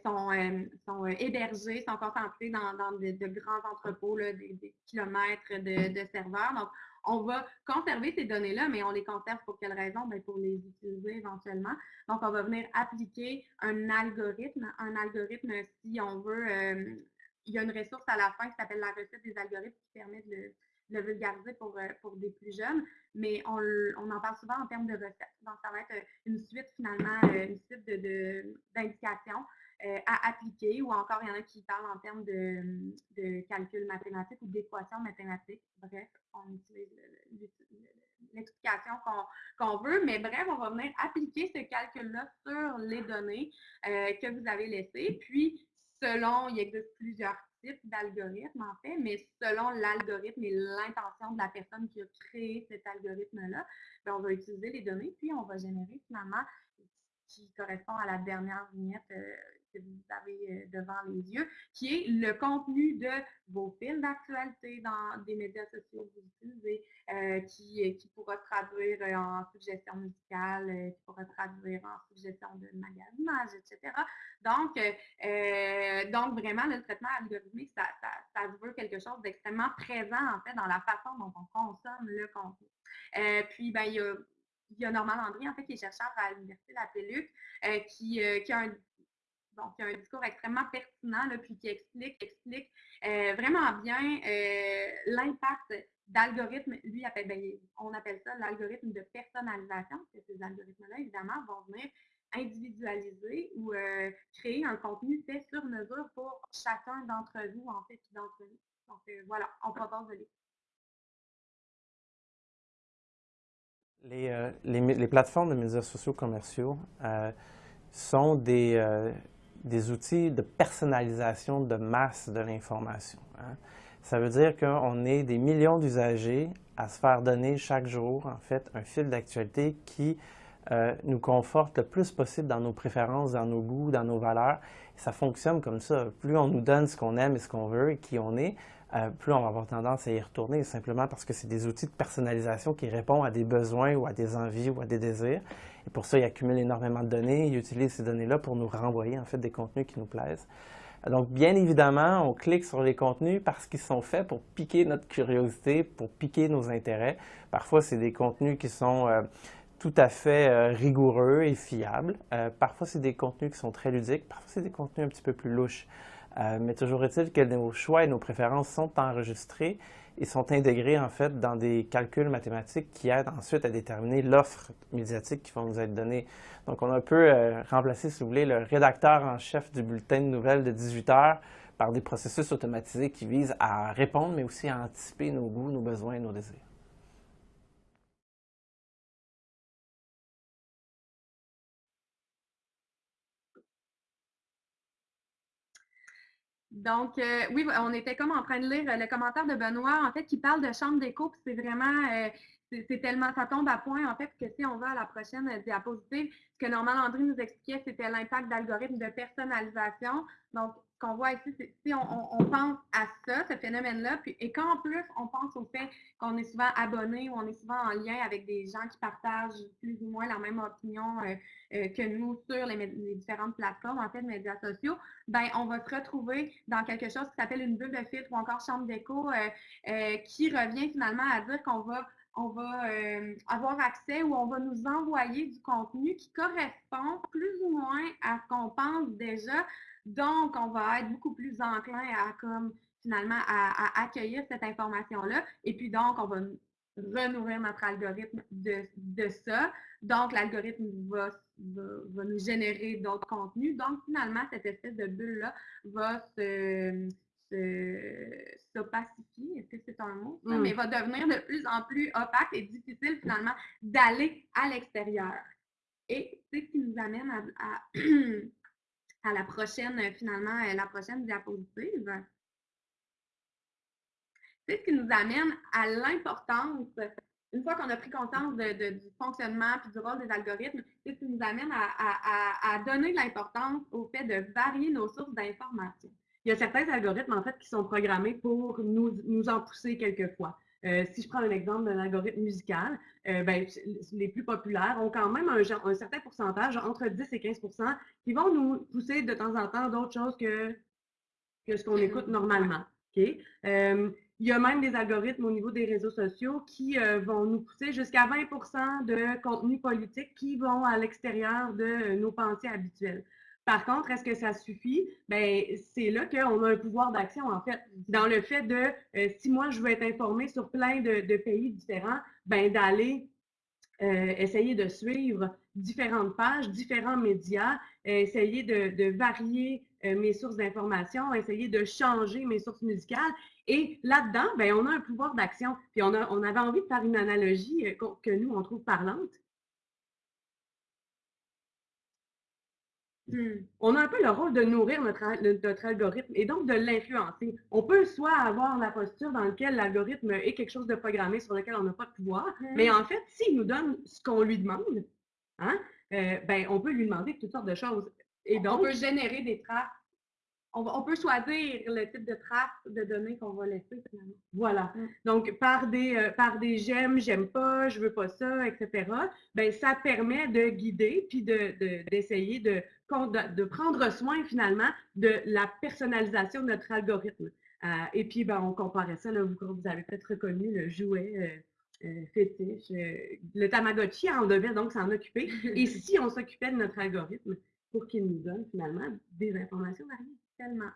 sont, sont hébergés, sont concentrés dans, de, grands entrepôts, des, kilomètres de, serveurs. Donc, on va conserver ces données-là, mais on les conserve pour quelle raison? Bien, pour les utiliser éventuellement. Donc, on va venir appliquer un algorithme. Un algorithme, si on veut il y a une ressource à la fin qui s'appelle la recette des algorithmes qui permet de le, vulgariser pour, euh, pour des plus jeunes, mais on, en parle souvent en termes de recettes. Donc, ça va être euh, une suite finalement, euh, une suite d'indications à appliquer ou encore il y en a qui parlent en termes de, de calcul mathématique ou d'équations mathématiques. Bref, on utilise l'explication qu'on veut, mais bref, on va venir appliquer ce calcul-là sur les données que vous avez laissées. Puis, selon, il existe plusieurs types d'algorithmes en fait, mais selon l'algorithme et l'intention de la personne qui a créé cet algorithme-là, ben, on va utiliser les données, puis on va générer finalement qui correspond à la dernière vignette euh, que vous avez euh, devant les yeux, qui est le contenu de vos fils d'actualité dans des médias sociaux que vous utilisez, euh, qui, qui pourra traduire en suggestion musicale, qui pourra traduire en suggestion de magasinage, etc. Donc, donc vraiment, le traitement algorithmique, ça, ça, ça veut quelque chose d'extrêmement présent, en fait, dans la façon dont on consomme le contenu. puis, ben, il y a il y a Normand Landry, en fait, qui est chercheur à l'Université de la Pelluc, qui, qui, a un y a un discours extrêmement pertinent, là, puis qui explique, explique euh, vraiment bien euh, l'impact d'algorithmes. Lui, appelle, ben, on appelle ça l'algorithme de personnalisation, parce que ces algorithmes-là, évidemment, vont venir individualiser ou euh, créer un contenu fait sur mesure pour chacun d'entre vous, en fait, d'entre nous. Donc, voilà, on propose de les, les, plateformes de médias sociaux commerciaux sont des, des outils de personnalisation de masse de l'information. Hein. Ça veut dire qu'on est des millions d'usagers à se faire donner chaque jour, en fait, un fil d'actualité qui euh, nous conforte le plus possible dans nos préférences, dans nos goûts, dans nos valeurs. Ça fonctionne comme ça. Plus on nous donne ce qu'on aime et ce qu'on veut et qui on est, euh, plus on va avoir tendance à y retourner, simplement parce que c'est des outils de personnalisation qui répondent à des besoins ou à des envies ou à des désirs. Et pour ça, ils accumulent énormément de données, ils utilisent ces données-là pour nous renvoyer en fait des contenus qui nous plaisent. Donc, bien évidemment, on clique sur les contenus parce qu'ils sont faits pour piquer notre curiosité, pour piquer nos intérêts. Parfois, c'est des contenus qui sont euh, tout à fait euh, rigoureux et fiables. parfois, c'est des contenus qui sont très ludiques. Parfois, c'est des contenus un petit peu plus louches. Mais toujours est-il que nos choix et nos préférences sont enregistrés et sont intégrés en fait dans des calculs mathématiques qui aident ensuite à déterminer l'offre médiatique qui va nous être donnée. Donc on a un peu remplacé, si vous voulez, le rédacteur en chef du bulletin de nouvelles de 18 heures par des processus automatisés qui visent à répondre, mais aussi à anticiper nos goûts, nos besoins et nos désirs. Donc, euh, oui, on était comme en train de lire le commentaire de Benoît, en fait, qui parle de chambre d'écho, puis c'est vraiment, euh, c'est tellement, ça tombe à point, en fait, que si on va à la prochaine diapositive, ce que Norman André nous expliquait, c'était l'impact d'algorithmes de personnalisation. Donc, qu'on voit ici, si on, pense à ça, ce phénomène-là, et qu'en plus, on pense au fait qu'on est souvent abonné ou on est souvent en lien avec des gens qui partagent plus ou moins la même opinion euh, euh, que nous sur les, différentes plateformes, en fait, médias sociaux, ben on va se retrouver dans quelque chose qui s'appelle une bulle de filtre ou encore chambre d'écho euh, qui revient finalement à dire qu'on va on va avoir accès ou on va nous envoyer du contenu qui correspond plus ou moins à ce qu'on pense déjà, donc, on va être beaucoup plus enclin à comme finalement à, accueillir cette information-là. Et puis donc, on va renourrir notre algorithme de, ça. Donc, l'algorithme va, va, nous générer d'autres contenus. Donc, finalement, cette espèce de bulle-là va se, s'opacifier, est-ce que c'est un mot? Mm. Mais va devenir de plus en plus opaque et difficile finalement d'aller à l'extérieur. Et c'est ce qui nous amène à à la prochaine, euh, finalement, euh, la prochaine diapositive. C'est ce qui nous amène à l'importance, une fois qu'on a pris conscience du fonctionnement et du rôle des algorithmes, c'est ce qui nous amène à, donner de l'importance au fait de varier nos sources d'informations. Il y a certains algorithmes, en fait, qui sont programmés pour nous, nous en pousser quelquefois. Euh, si je prends un exemple d'un algorithme musical, euh, ben, les plus populaires ont quand même un, certain pourcentage, entre 10 et 15% qui vont nous pousser de temps en temps d'autres choses que, que ce qu'on écoute normalement. Euh, il y a même des algorithmes au niveau des réseaux sociaux qui vont nous pousser jusqu'à 20% de contenu politique qui vont à l'extérieur de nos pensées habituelles. Par contre, est-ce que ça suffit? Ben, c'est là qu'on a un pouvoir d'action, en fait. Dans le fait de, euh, si moi, je veux être informé sur plein de, pays différents, ben, d'aller euh, essayer de suivre différentes pages, différents médias, essayer de, varier euh, mes sources d'information, essayer de changer mes sources musicales. Et là-dedans, ben, on a un pouvoir d'action. Puis on, on avait envie de faire une analogie que nous, on trouve parlante. Hmm. On a un peu le rôle de nourrir notre, notre algorithme et donc de l'influencer. On peut soit avoir la posture dans laquelle l'algorithme est quelque chose de programmé sur lequel on n'a pas de pouvoir, hmm. mais en fait, s'il nous donne ce qu'on lui demande, hein, euh, ben, on peut lui demander toutes sortes de choses. Et donc, on peut générer des traces on, peut choisir le type de traces de données qu'on va laisser finalement. Voilà. Mm. Donc, par des, euh, par des j'aime, j'aime pas, je veux pas ça, etc., ben, ça permet de guider puis d'essayer de, de, de, prendre soin finalement de la personnalisation de notre algorithme. Euh, et puis, ben, on comparait ça, là, vous, vous avez peut-être reconnu le jouet. Euh, fétiche. le Tamagotchi en devait donc s'en occuper. Et si on s'occupait de notre algorithme pour qu'il nous donne finalement des informations variées? Tellement.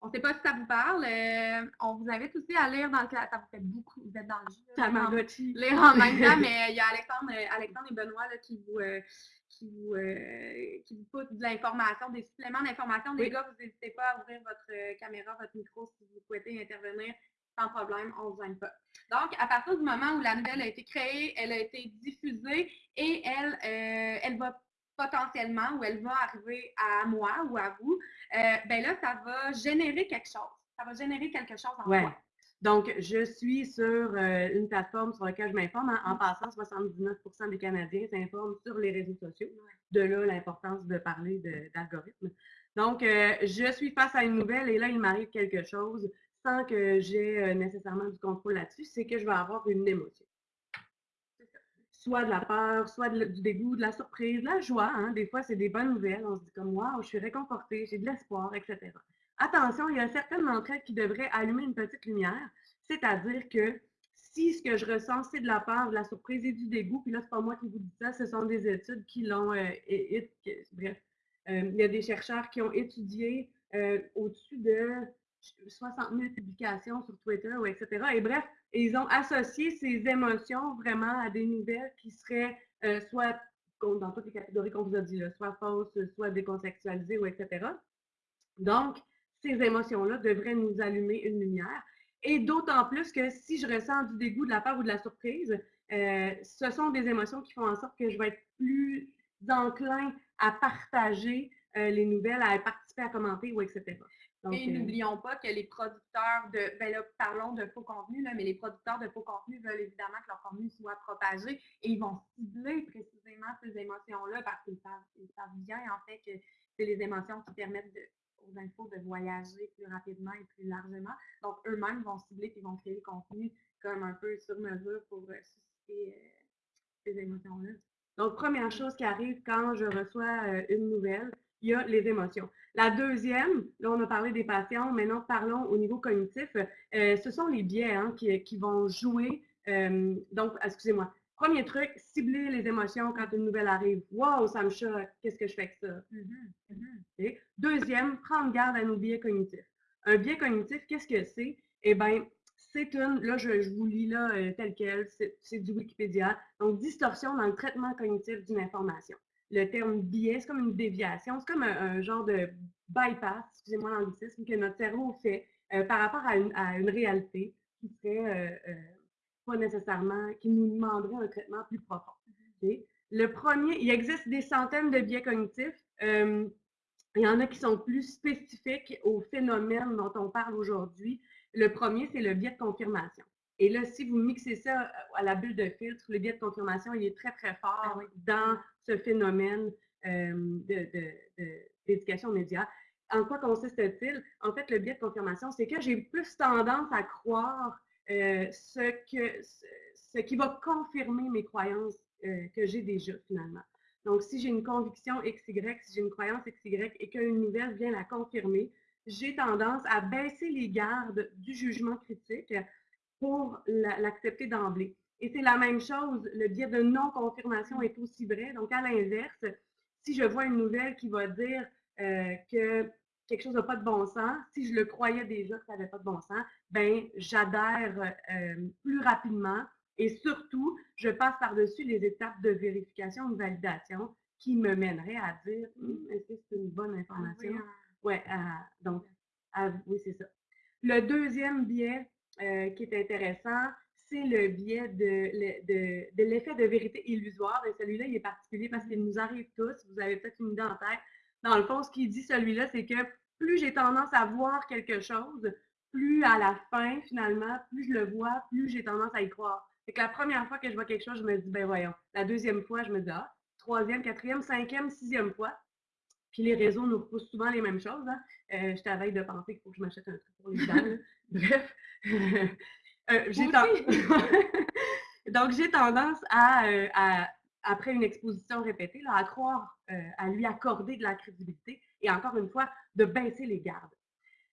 On ne sait pas si ça vous parle. Euh, on vous invite aussi à lire dans le Ça vous fait beaucoup. Vous êtes dans le jeu. Tamagotchi. Lire en même temps, mais il y a Alexandre, euh, Alexandre et Benoît qui vous. Euh, qui vous, qui vous poussent de l'information, des suppléments d'information. Les gars, vous n'hésitez pas à ouvrir votre caméra, votre micro si vous souhaitez intervenir sans problème, on ne vous aime pas. Donc, à partir du moment où la nouvelle a été créée, elle a été diffusée et elle, elle va potentiellement où elle va arriver à moi ou à vous, euh, ben là, ça va générer quelque chose. Ça va générer quelque chose en moi. Donc, je suis sur euh, une plateforme sur laquelle je m'informe. En, mm. passant, 79% des Canadiens s'informent sur les réseaux sociaux. De là, l'importance de parler d'algorithmes. Donc, euh, je suis face à une nouvelle et là, il m'arrive quelque chose sans que j'ai nécessairement du contrôle là-dessus, c'est que je vais avoir une émotion soit de la peur, soit du dégoût, de la surprise, de la joie. Hein. Des fois, c'est des bonnes nouvelles. On se dit comme, waouh, je suis réconfortée, j'ai de l'espoir, etc. Attention, il y a certaines d'entre elles qui devraient allumer une petite lumière, c'est-à-dire que si ce que je ressens, c'est de la peur, de la surprise et du dégoût, puis là, c'est pas moi qui vous dis ça, ce sont des études qui l'ont, euh, bref, euh, il y a des chercheurs qui ont étudié euh, au-dessus de 60 000 publications sur Twitter, ou etc. Et bref, ils ont associé ces émotions vraiment à des nouvelles qui seraient euh, soit dans toutes les catégories qu'on vous a dit, soit fausses, soit décontextualisées, ou etc. Donc, ces émotions-là devraient nous allumer une lumière. Et d'autant plus que si je ressens du dégoût, de la peur ou de la surprise, euh, ce sont des émotions qui font en sorte que je vais être plus enclin à partager euh, les nouvelles, à participer, à commenter, ou etc. et n'oublions pas que les producteurs de, ben là, parlons de faux contenus, là, mais les producteurs de faux contenus veulent évidemment que leur contenu soit propagé et ils vont cibler précisément ces émotions-là parce qu'ils savent, ils savent bien en fait que c'est les émotions qui permettent de, aux infos de voyager plus rapidement et plus largement. Donc, eux-mêmes vont cibler et vont créer le contenu comme un peu sur mesure pour euh, susciter euh, ces émotions-là. Donc, première chose qui arrive quand je reçois euh, une nouvelle, il y a les émotions. La deuxième, là, on a parlé des patients, maintenant parlons au niveau cognitif. ce sont les biais hein, qui, qui, vont jouer. donc, excusez-moi, Premier truc, cibler les émotions quand une nouvelle arrive. Wow, ça me choque, qu'est-ce que je fais avec ça? Mm-hmm, mm-hmm. Deuxième, prendre garde à nos biais cognitifs. Un biais cognitif, qu'est-ce que c'est? Eh bien, c'est une, là je, vous lis là euh, tel quel, c'est du Wikipédia, donc distorsion dans le traitement cognitif d'une information. Le terme biais, c'est comme une déviation, c'est comme un, genre de bypass, excusez-moi l'anglicisme, que notre cerveau fait euh, par rapport à une, réalité qui serait euh, pas nécessairement, qui nous demanderait un traitement plus profond. Le premier, il existe des centaines de biais cognitifs. Euh, il y en a qui sont plus spécifiques au phénomène dont on parle aujourd'hui. Le premier, c'est le biais de confirmation. Et là, si vous mixez ça euh, à la bulle de filtre, le biais de confirmation, il est très, très fort ah dans ce phénomène euh, d'éducation média. En quoi consiste-t-il? En fait, le biais de confirmation, c'est que j'ai plus tendance à croire euh, ce, que, ce, qui va confirmer mes croyances euh, que j'ai déjà finalement. Donc, si j'ai une conviction XY, si j'ai une croyance XY et qu'une nouvelle vient la confirmer, j'ai tendance à baisser les gardes du jugement critique pour l'accepter d'emblée. Et c'est la même chose, le biais de non-confirmation est aussi vrai. Donc, à l'inverse, si je vois une nouvelle qui va dire euh, que quelque chose n'a pas de bon sens, si je le croyais déjà que ça n'avait pas de bon sens, ben j'adhère euh, plus rapidement et surtout, je passe par-dessus les étapes de vérification ou de validation qui me mèneraient à dire hum, est-ce que c'est une bonne information? Oui, donc, oui, c'est ça. Le deuxième biais euh, qui est intéressant, c'est le biais de, l'effet de vérité illusoire. Et celui-là, il est particulier parce qu'il nous arrive tous. Vous avez peut-être une idée en tête dans le fond, ce qu'il dit celui-là, c'est que plus j'ai tendance à voir quelque chose, plus à la fin, finalement, plus je le vois, plus j'ai tendance à y croire. Fait que la première fois que je vois quelque chose, je me dis, ben voyons. La deuxième fois, je me dis, ah, troisième, quatrième, cinquième, sixième fois. Puis les réseaux nous repoussent souvent les mêmes choses. Hein. Euh, je t'avais de penser qu'il faut que je m'achète un truc pour les dents. Bref. euh, j'ai Donc, j'ai tendance à, euh, à après une exposition répétée, là, à croire, euh, à lui accorder de la crédibilité et encore une fois, de baisser les gardes.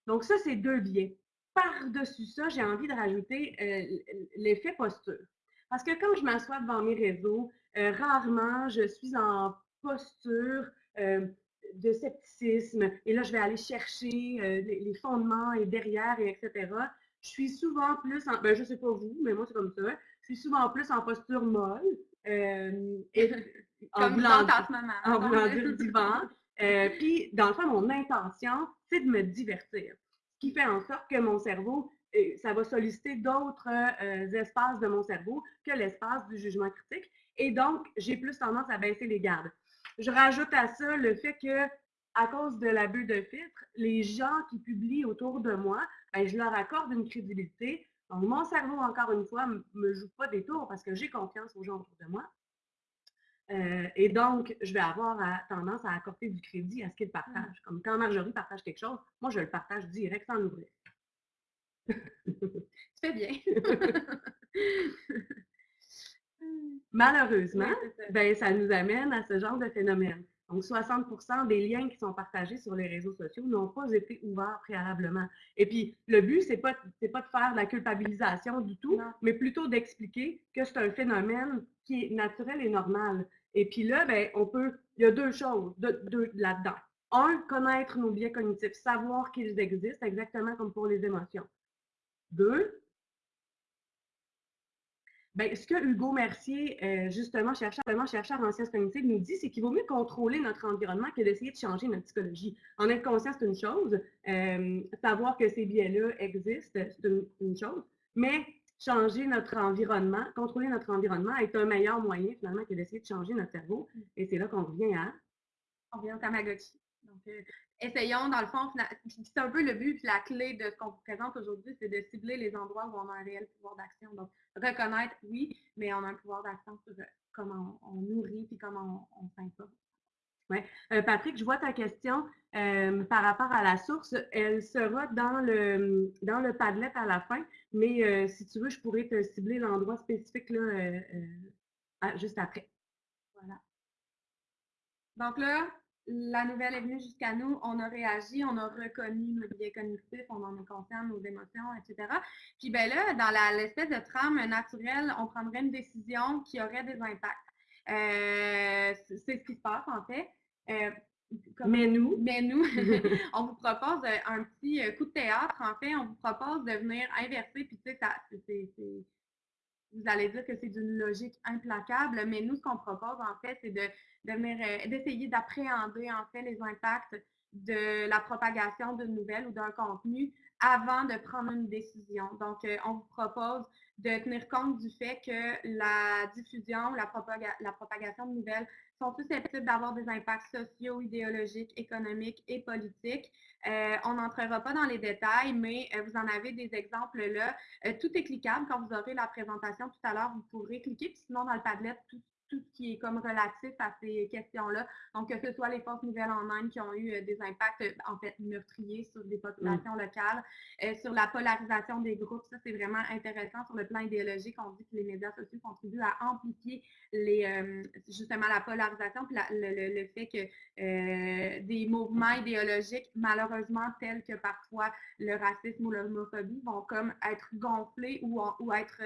Donc ça, c'est deux biais. Par-dessus ça, j'ai envie de rajouter euh, l'effet posture. Parce que quand je m'assois devant mes réseaux, euh, rarement je suis en posture de scepticisme et là, je vais aller chercher les, fondements et derrière, et etc. Je suis souvent plus en, ben, je sais pas vous, mais moi, c'est comme ça. Je suis souvent plus en posture molle, euh, et, en voulant, dire divan. Euh, puis, dans le fond, mon intention, c'est de me divertir. Ce qui fait en sorte que mon cerveau, euh, ça va solliciter d'autres espaces de mon cerveau que l'espace du jugement critique. Et donc, j'ai plus tendance à baisser les gardes. Je rajoute à ça le fait que, à cause de la bulle de filtre, les gens qui publient autour de moi, ben, je leur accorde une crédibilité donc, mon cerveau, encore une fois, ne me joue pas des tours parce que j'ai confiance aux gens autour de moi. Euh, et donc, je vais avoir tendance à accorder du crédit à ce qu'ils partagent. Comme quand Marjorie partage quelque chose, moi, je le partage direct sans l'ouvrir. tu fais bien. Malheureusement, ben, ça nous amène à ce genre de phénomène. Donc, 60% des liens qui sont partagés sur les réseaux sociaux n'ont pas été ouverts préalablement. Et puis, le but, c'est pas, pas de faire de la culpabilisation du tout, mais plutôt d'expliquer que c'est un phénomène qui est naturel et normal. Et puis là, ben, on peut, il y a deux choses de, là-dedans. un, connaître nos biais cognitifs, savoir qu'ils existent, exactement comme pour les émotions. Deux, ben, ce que Hugo Mercier, euh, justement, chercheur, chercheur en sciences cognitives, nous dit, c'est qu'il vaut mieux contrôler notre environnement que d'essayer de changer notre psychologie. En être conscient, c'est une chose. Euh, savoir que ces biais-là existent, c'est une, chose. Mais changer notre environnement, contrôler notre environnement est un meilleur moyen, finalement, que d'essayer de changer notre cerveau. Et c'est là qu'on revient à... On revient au Tamagotchi. Donc, euh, essayons, dans le fond, c'est un peu le but la clé de ce qu'on vous présente aujourd'hui, c'est de cibler les endroits où on a un réel pouvoir d'action. Donc, reconnaître, oui, mais on a un pouvoir d'action sur euh, comment on, nourrit et comment on, s'informe. Oui. Euh, Patrick, je vois ta question par rapport à la source. Elle sera dans le, dans le Padlet à la fin, mais si tu veux, je pourrais te cibler l'endroit spécifique là, juste après. Voilà. Donc là, la nouvelle est venue jusqu'à nous, on a réagi, on a reconnu nos biais cognitifs, on en est conscient, nos émotions, etc. Puis ben là, dans l'espèce de trame naturelle, on prendrait une décision qui aurait des impacts. Euh, c'est ce qui se passe en fait. Euh, mais nous, mais nous, on vous propose un petit coup de théâtre. En fait, on vous propose de venir inverser. Puis tu sais, c'est vous allez dire que c'est d'une logique implacable, mais nous, ce qu'on propose, en fait, c'est de, euh, d'essayer d'appréhender, en fait, les impacts de la propagation d'une nouvelle ou d'un contenu avant de prendre une décision. Donc, euh, on vous propose de tenir compte du fait que la diffusion, la, propagation de nouvelles sont susceptibles d'avoir des impacts sociaux, idéologiques, économiques et politiques. Euh, on n'entrera pas dans les détails, mais euh, vous en avez des exemples là. tout est cliquable. Quand vous aurez la présentation tout à l'heure, vous pourrez cliquer. Puis sinon, dans le Padlet, tout tout ce qui est comme relatif à ces questions-là. Donc, que ce soit les fausses nouvelles en Inde qui ont eu euh, des impacts, euh, en fait, meurtriers sur des populations locales, euh, sur la polarisation des groupes, ça, c'est vraiment intéressant sur le plan idéologique. On dit que les médias sociaux contribuent à amplifier les, justement la polarisation, puis le, le, fait que des mouvements idéologiques, malheureusement, tels que parfois le racisme ou l'homophobie, vont comme être gonflés ou, ou être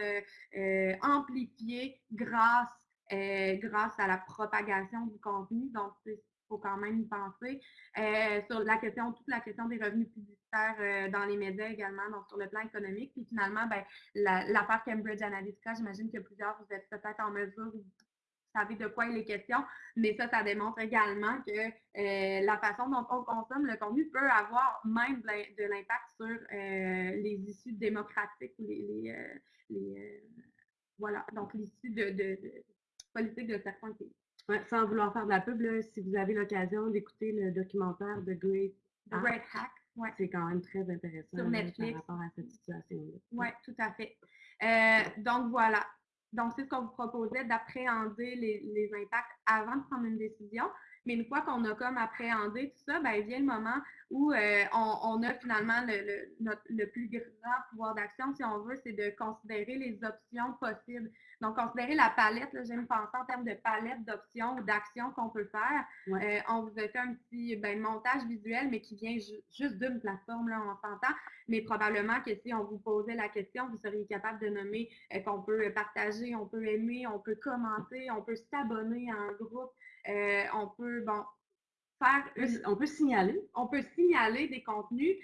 amplifiés grâce euh, grâce à la propagation du contenu. Donc, il faut quand même y penser. Euh, sur la question, toute la question des revenus publicitaires euh, dans les médias également, donc sur le plan économique. Puis finalement, ben, l'affaire Cambridge Analytica, j'imagine que plusieurs, vous êtes peut-être en mesure vous savez de quoi il est question, mais ça, ça démontre également que la façon dont on consomme le contenu peut avoir même de l'impact sur les issues démocratiques ou les, les, voilà, donc l'issue de, politique de certains pays. sans vouloir faire de la pub, si vous avez l'occasion d'écouter le documentaire de Great, Hack, c'est quand même très intéressant Sur Netflix. par rapport à cette situation-là. Oui, tout à fait. Euh, donc voilà. Donc, c'est ce qu'on vous proposait d'appréhender les, les, impacts avant de prendre une décision. Mais une fois qu'on a comme appréhendé tout ça, ben, vient le moment où euh, on, a finalement le, le, plus grand pouvoir d'action, si on veut, c'est de considérer les options possibles. Donc, considérer la palette, j'aime penser en termes de palette d'options ou d'actions qu'on peut faire. Euh, on vous a fait un petit ben, montage visuel, mais qui vient juste d'une plateforme, là, on s'entend. Mais probablement que si on vous posait la question, vous seriez capable de nommer euh, qu'on peut partager, on peut aimer, on peut commenter, on peut s'abonner à un groupe, on peut, bon, on peut signaler. On peut signaler des contenus.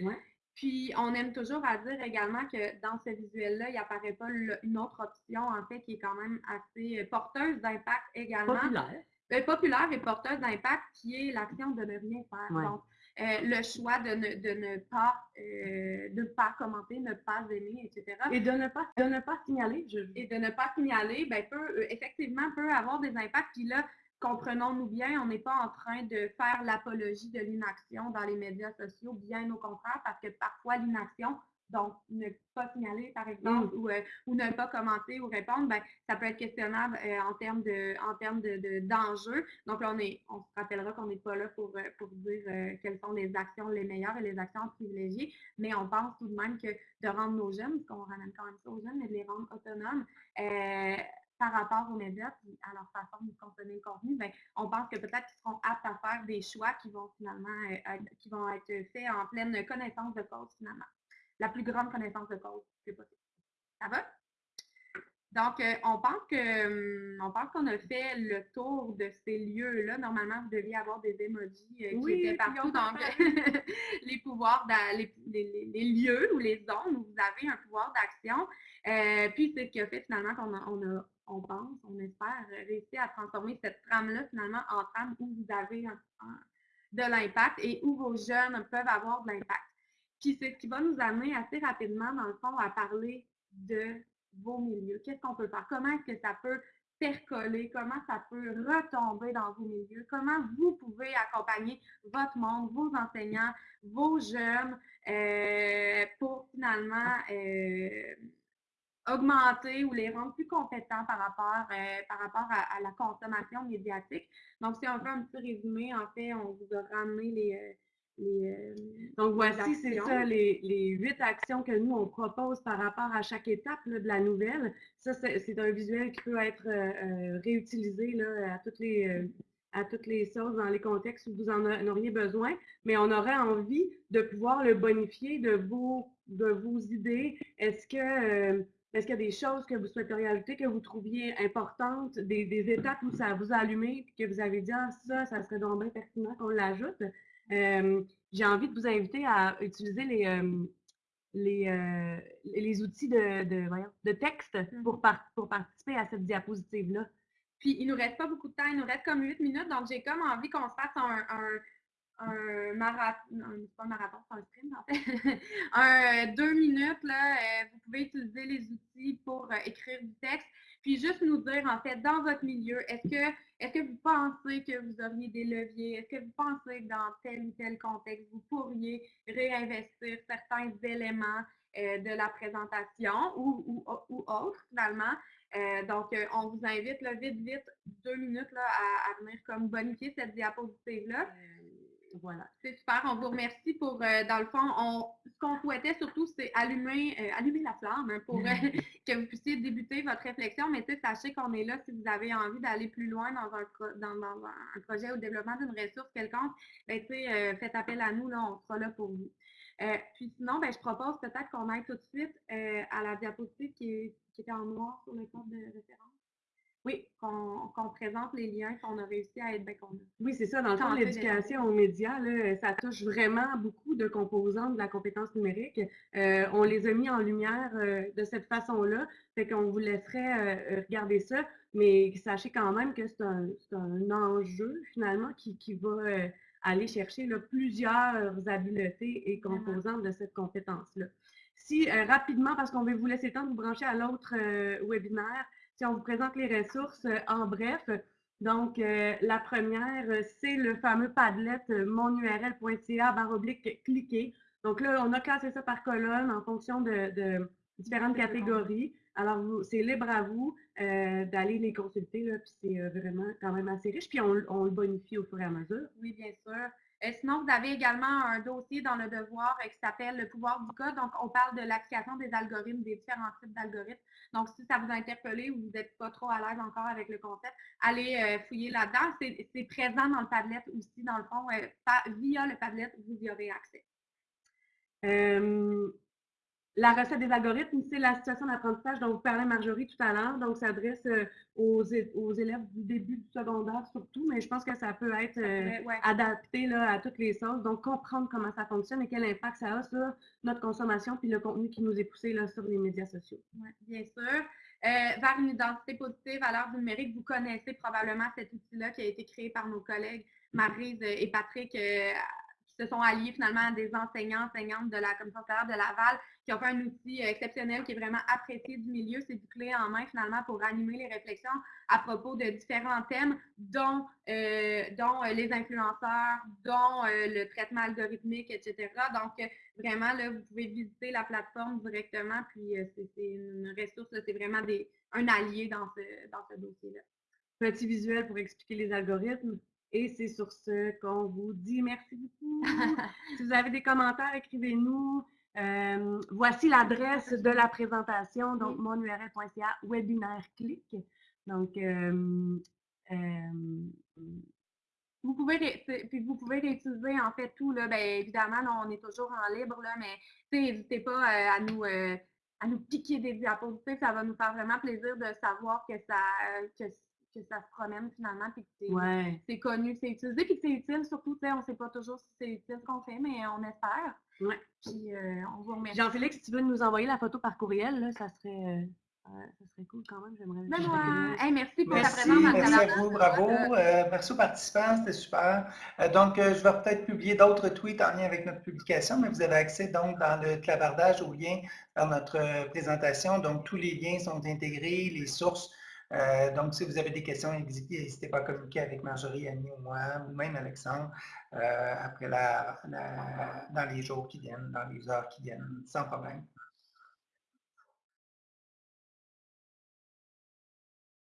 Puis, on aime toujours à dire également que dans ce visuel-là, il n'apparaît pas une autre option, en fait, qui est quand même assez euh, porteuse d'impact également. Populaire. Euh, populaire et porteuse d'impact, qui est l'action de ne rien faire. Donc, euh, le choix de ne, de ne pas, de pas commenter, ne pas aimer, etc. Et de ne pas, de ne pas signaler. Et de ne pas signaler, ben, peut, effectivement, peut avoir des impacts. Puis là, comprenons-nous bien, on n'est pas en train de faire l'apologie de l'inaction dans les médias sociaux, bien au contraire, parce que parfois l'inaction, donc ne pas signaler par exemple, mm. euh, ou, ne pas commenter ou répondre, ben, ça peut être questionnable euh, en termes de en termes de, d'enjeux. Donc on est, on se rappellera qu'on n'est pas là pour, euh, pour dire quelles sont les actions les meilleures et les actions privilégiées, mais on pense tout de même que de rendre nos jeunes, parce qu'on ramène quand même ça aux jeunes, mais de les rendre autonomes, par rapport aux médias et à leur façon de consommer le contenu, ben, on pense que peut-être qu'ils seront aptes à faire des choix qui vont finalement euh, être, qui vont être faits en pleine connaissance de cause finalement. La plus grande connaissance de cause c'est possible. Ça va? Donc, euh, on pense que hum, on pense qu'on a fait le tour de ces lieux-là. Normalement, vous deviez avoir des emojis euh, qui Oui, étaient partout. Donc, les pouvoirs, dans les, les- les lieux ou les zones où vous avez un pouvoir d'action. Euh, puis, c'est ce qui a fait finalement qu'on a, on a- on pense, on espère réussir à transformer cette trame-là finalement en trame où vous avez de l'impact et où vos jeunes peuvent avoir de l'impact. Puis c'est ce qui va nous amener assez rapidement, dans le fond, à parler de vos milieux. Qu'est-ce qu'on peut faire? Comment est-ce que ça peut percoler? Comment ça peut retomber dans vos milieux? Comment vous pouvez accompagner votre monde, vos enseignants, vos jeunes euh, pour finalement euh, augmenter ou les rendre plus compétents par rapport, euh, par rapport à, à la consommation médiatique. Donc, si on fait un petit résumé, en fait, on vous a ramené les, euh, les, euh, Donc voici, c'est ça, les, les huit actions que nous, on propose par rapport à chaque étape là, de la nouvelle. Ça, c'est un visuel qui peut être euh, réutilisé là, à, toutes les, à toutes les sauces dans les contextes où vous en a- en auriez besoin, mais on aurait envie de pouvoir le bonifier de vos, de vos idées. Est-ce que... euh, est-ce qu'il y a des choses que vous souhaiteriez ajouter, que vous trouviez importantes, des, des étapes où ça vous a allumé, puis que vous avez dit, ah, ça, ça serait donc bien pertinent qu'on l'ajoute? Euh, j'ai envie de vous inviter à utiliser les, euh, les, euh, les outils de, de, voyons, de texte pour, par- pour participer à cette diapositive-là. Puis, il nous reste pas beaucoup de temps, il nous reste comme 8 minutes, donc j'ai comme envie qu'on se fasse un, un, un marathon, pas un marathon, c'est un sprint en fait. un euh, deux minutes, là, euh, vous pouvez utiliser les outils pour euh, écrire du texte. Puis juste nous dire, en fait, dans votre milieu, est-ce que, est-ce que vous pensez que vous auriez des leviers? Est-ce que vous pensez que dans tel ou tel contexte, vous pourriez réinvestir certains éléments de la présentation ou, ou, autres, finalement? Donc, on vous invite là, vite, vite, deux minutes là, à, à venir comme bonifier cette diapositive-là. Voilà. C'est super, on vous remercie pour, euh, dans le fond, on, ce qu'on souhaitait surtout, c'est allumer, euh, allumer la flamme hein, pour euh, que vous puissiez débuter votre réflexion. Mais tu sais, sachez qu'on est là si vous avez envie d'aller plus loin dans un, pro- dans, dans un projet ou développement d'une ressource quelconque. Ben, tu sais, faites appel à nous, là, on sera là pour vous. Puis sinon, ben, je propose peut-être qu'on aille tout de suite à la diapositive qui, est- qui était en noir sur le cadre de référence. Oui, qu'on présente les liens qu'on a réussi à être, ben, qu'on a Oui, c'est ça. Dans le fond, l'éducation aux médias, là, ça touche vraiment beaucoup de composantes de la compétence numérique. Euh, on les a mis en lumière euh, de cette façon-là. Fait qu'on vous laisserait euh, regarder ça, mais sachez quand même que c'est un, un enjeu, finalement, qui, qui va aller chercher là, plusieurs habiletés et composantes de cette compétence-là. Si, rapidement, parce qu'on va vous laisser le temps de vous brancher à l'autre webinaire, si on vous présente les ressources euh, en bref, donc, euh, la première, euh, c'est le fameux Padlet monurl.ca baroblique cliquer. Donc là, on a classé ça par colonne en fonction de, de différentes catégories. Alors, c'est libre à vous euh, d'aller les consulter, là, puis c'est euh, vraiment quand même assez riche. Puis on, on le bonifie au fur et à mesure. Oui, bien sûr. Euh, sinon, vous avez également un dossier dans le devoir euh, qui s'appelle le pouvoir du code. Donc, on parle de l'application des algorithmes, des différents types d'algorithmes. Donc, si ça vous a interpellé ou vous n'êtes pas trop à l'aise encore avec le concept, allez euh, fouiller là-dedans. C'est présent dans le Padlet aussi, dans le fond. via le Padlet, vous y aurez accès. La recette des algorithmes, c'est la situation d'apprentissage dont vous parlait Marjorie tout à l'heure. Donc, ça s'adresse euh, aux, élèves du début du secondaire surtout, mais je pense que ça peut être euh, Ouais, adapté là, à toutes les sauces. Donc, comprendre comment ça fonctionne et quel impact ça a sur notre consommation puis le contenu qui nous est poussé là, sur les médias sociaux. Ouais, bien sûr. Euh, vers une identité positive à l'ère du numérique, vous connaissez probablement cet outil-là qui a été créé par nos collègues Maryse et Patrick, euh, se sont alliés finalement à des enseignants, enseignantes de la commission de Laval, qui ont fait un outil euh, exceptionnel qui est vraiment apprécié du milieu. C'est du clé en main finalement pour animer les réflexions à propos de différents thèmes, dont, euh, euh, les influenceurs, dont le traitement algorithmique, etc. Donc, vraiment, là, vous pouvez visiter la plateforme directement, puis c'est une ressource, c'est vraiment un allié dans ce dossier-là. Petit visuel pour expliquer les algorithmes. Et c'est sur ce qu'on vous dit merci beaucoup. si vous avez des commentaires, écrivez-nous. Euh, voici l'adresse de la présentation, donc monurl.ca, webinaire clic. Donc, euh, euh, Vous pouvez, puis vous pouvez réutiliser en fait tout, là, ben, évidemment, là, on est toujours en libre, là, mais n'hésitez pas à nous, à nous piquer des diapositives. Ça va nous faire vraiment plaisir de savoir que ça, que, que ça se promène finalement, puis que c'est Ouais. c'est connu, c'est utilisé, puis que c'est utile surtout. tu sais, On ne sait pas toujours si c'est utile ce qu'on fait, mais on espère. Ouais. Puis euh, on vous remercie. Jean-Félix, si tu veux nous envoyer la photo par courriel, là, ça serait, euh, ça serait cool quand même. J'aimerais. hey, merci pour ta Merci, présence dans le merci à vous, bravo. Euh, merci aux participants, c'était super. Euh, donc, euh, je vais peut-être publier d'autres tweets en lien avec notre publication, mais vous avez accès donc dans le clavardage au lien vers notre présentation. Donc, tous les liens sont intégrés, les sources. Euh, donc, si vous avez des questions, n'hésitez pas à communiquer avec Marjorie, Annie ou moi, ou même Alexandre, euh, après la, dans les jours qui viennent, dans les heures qui viennent, sans problème.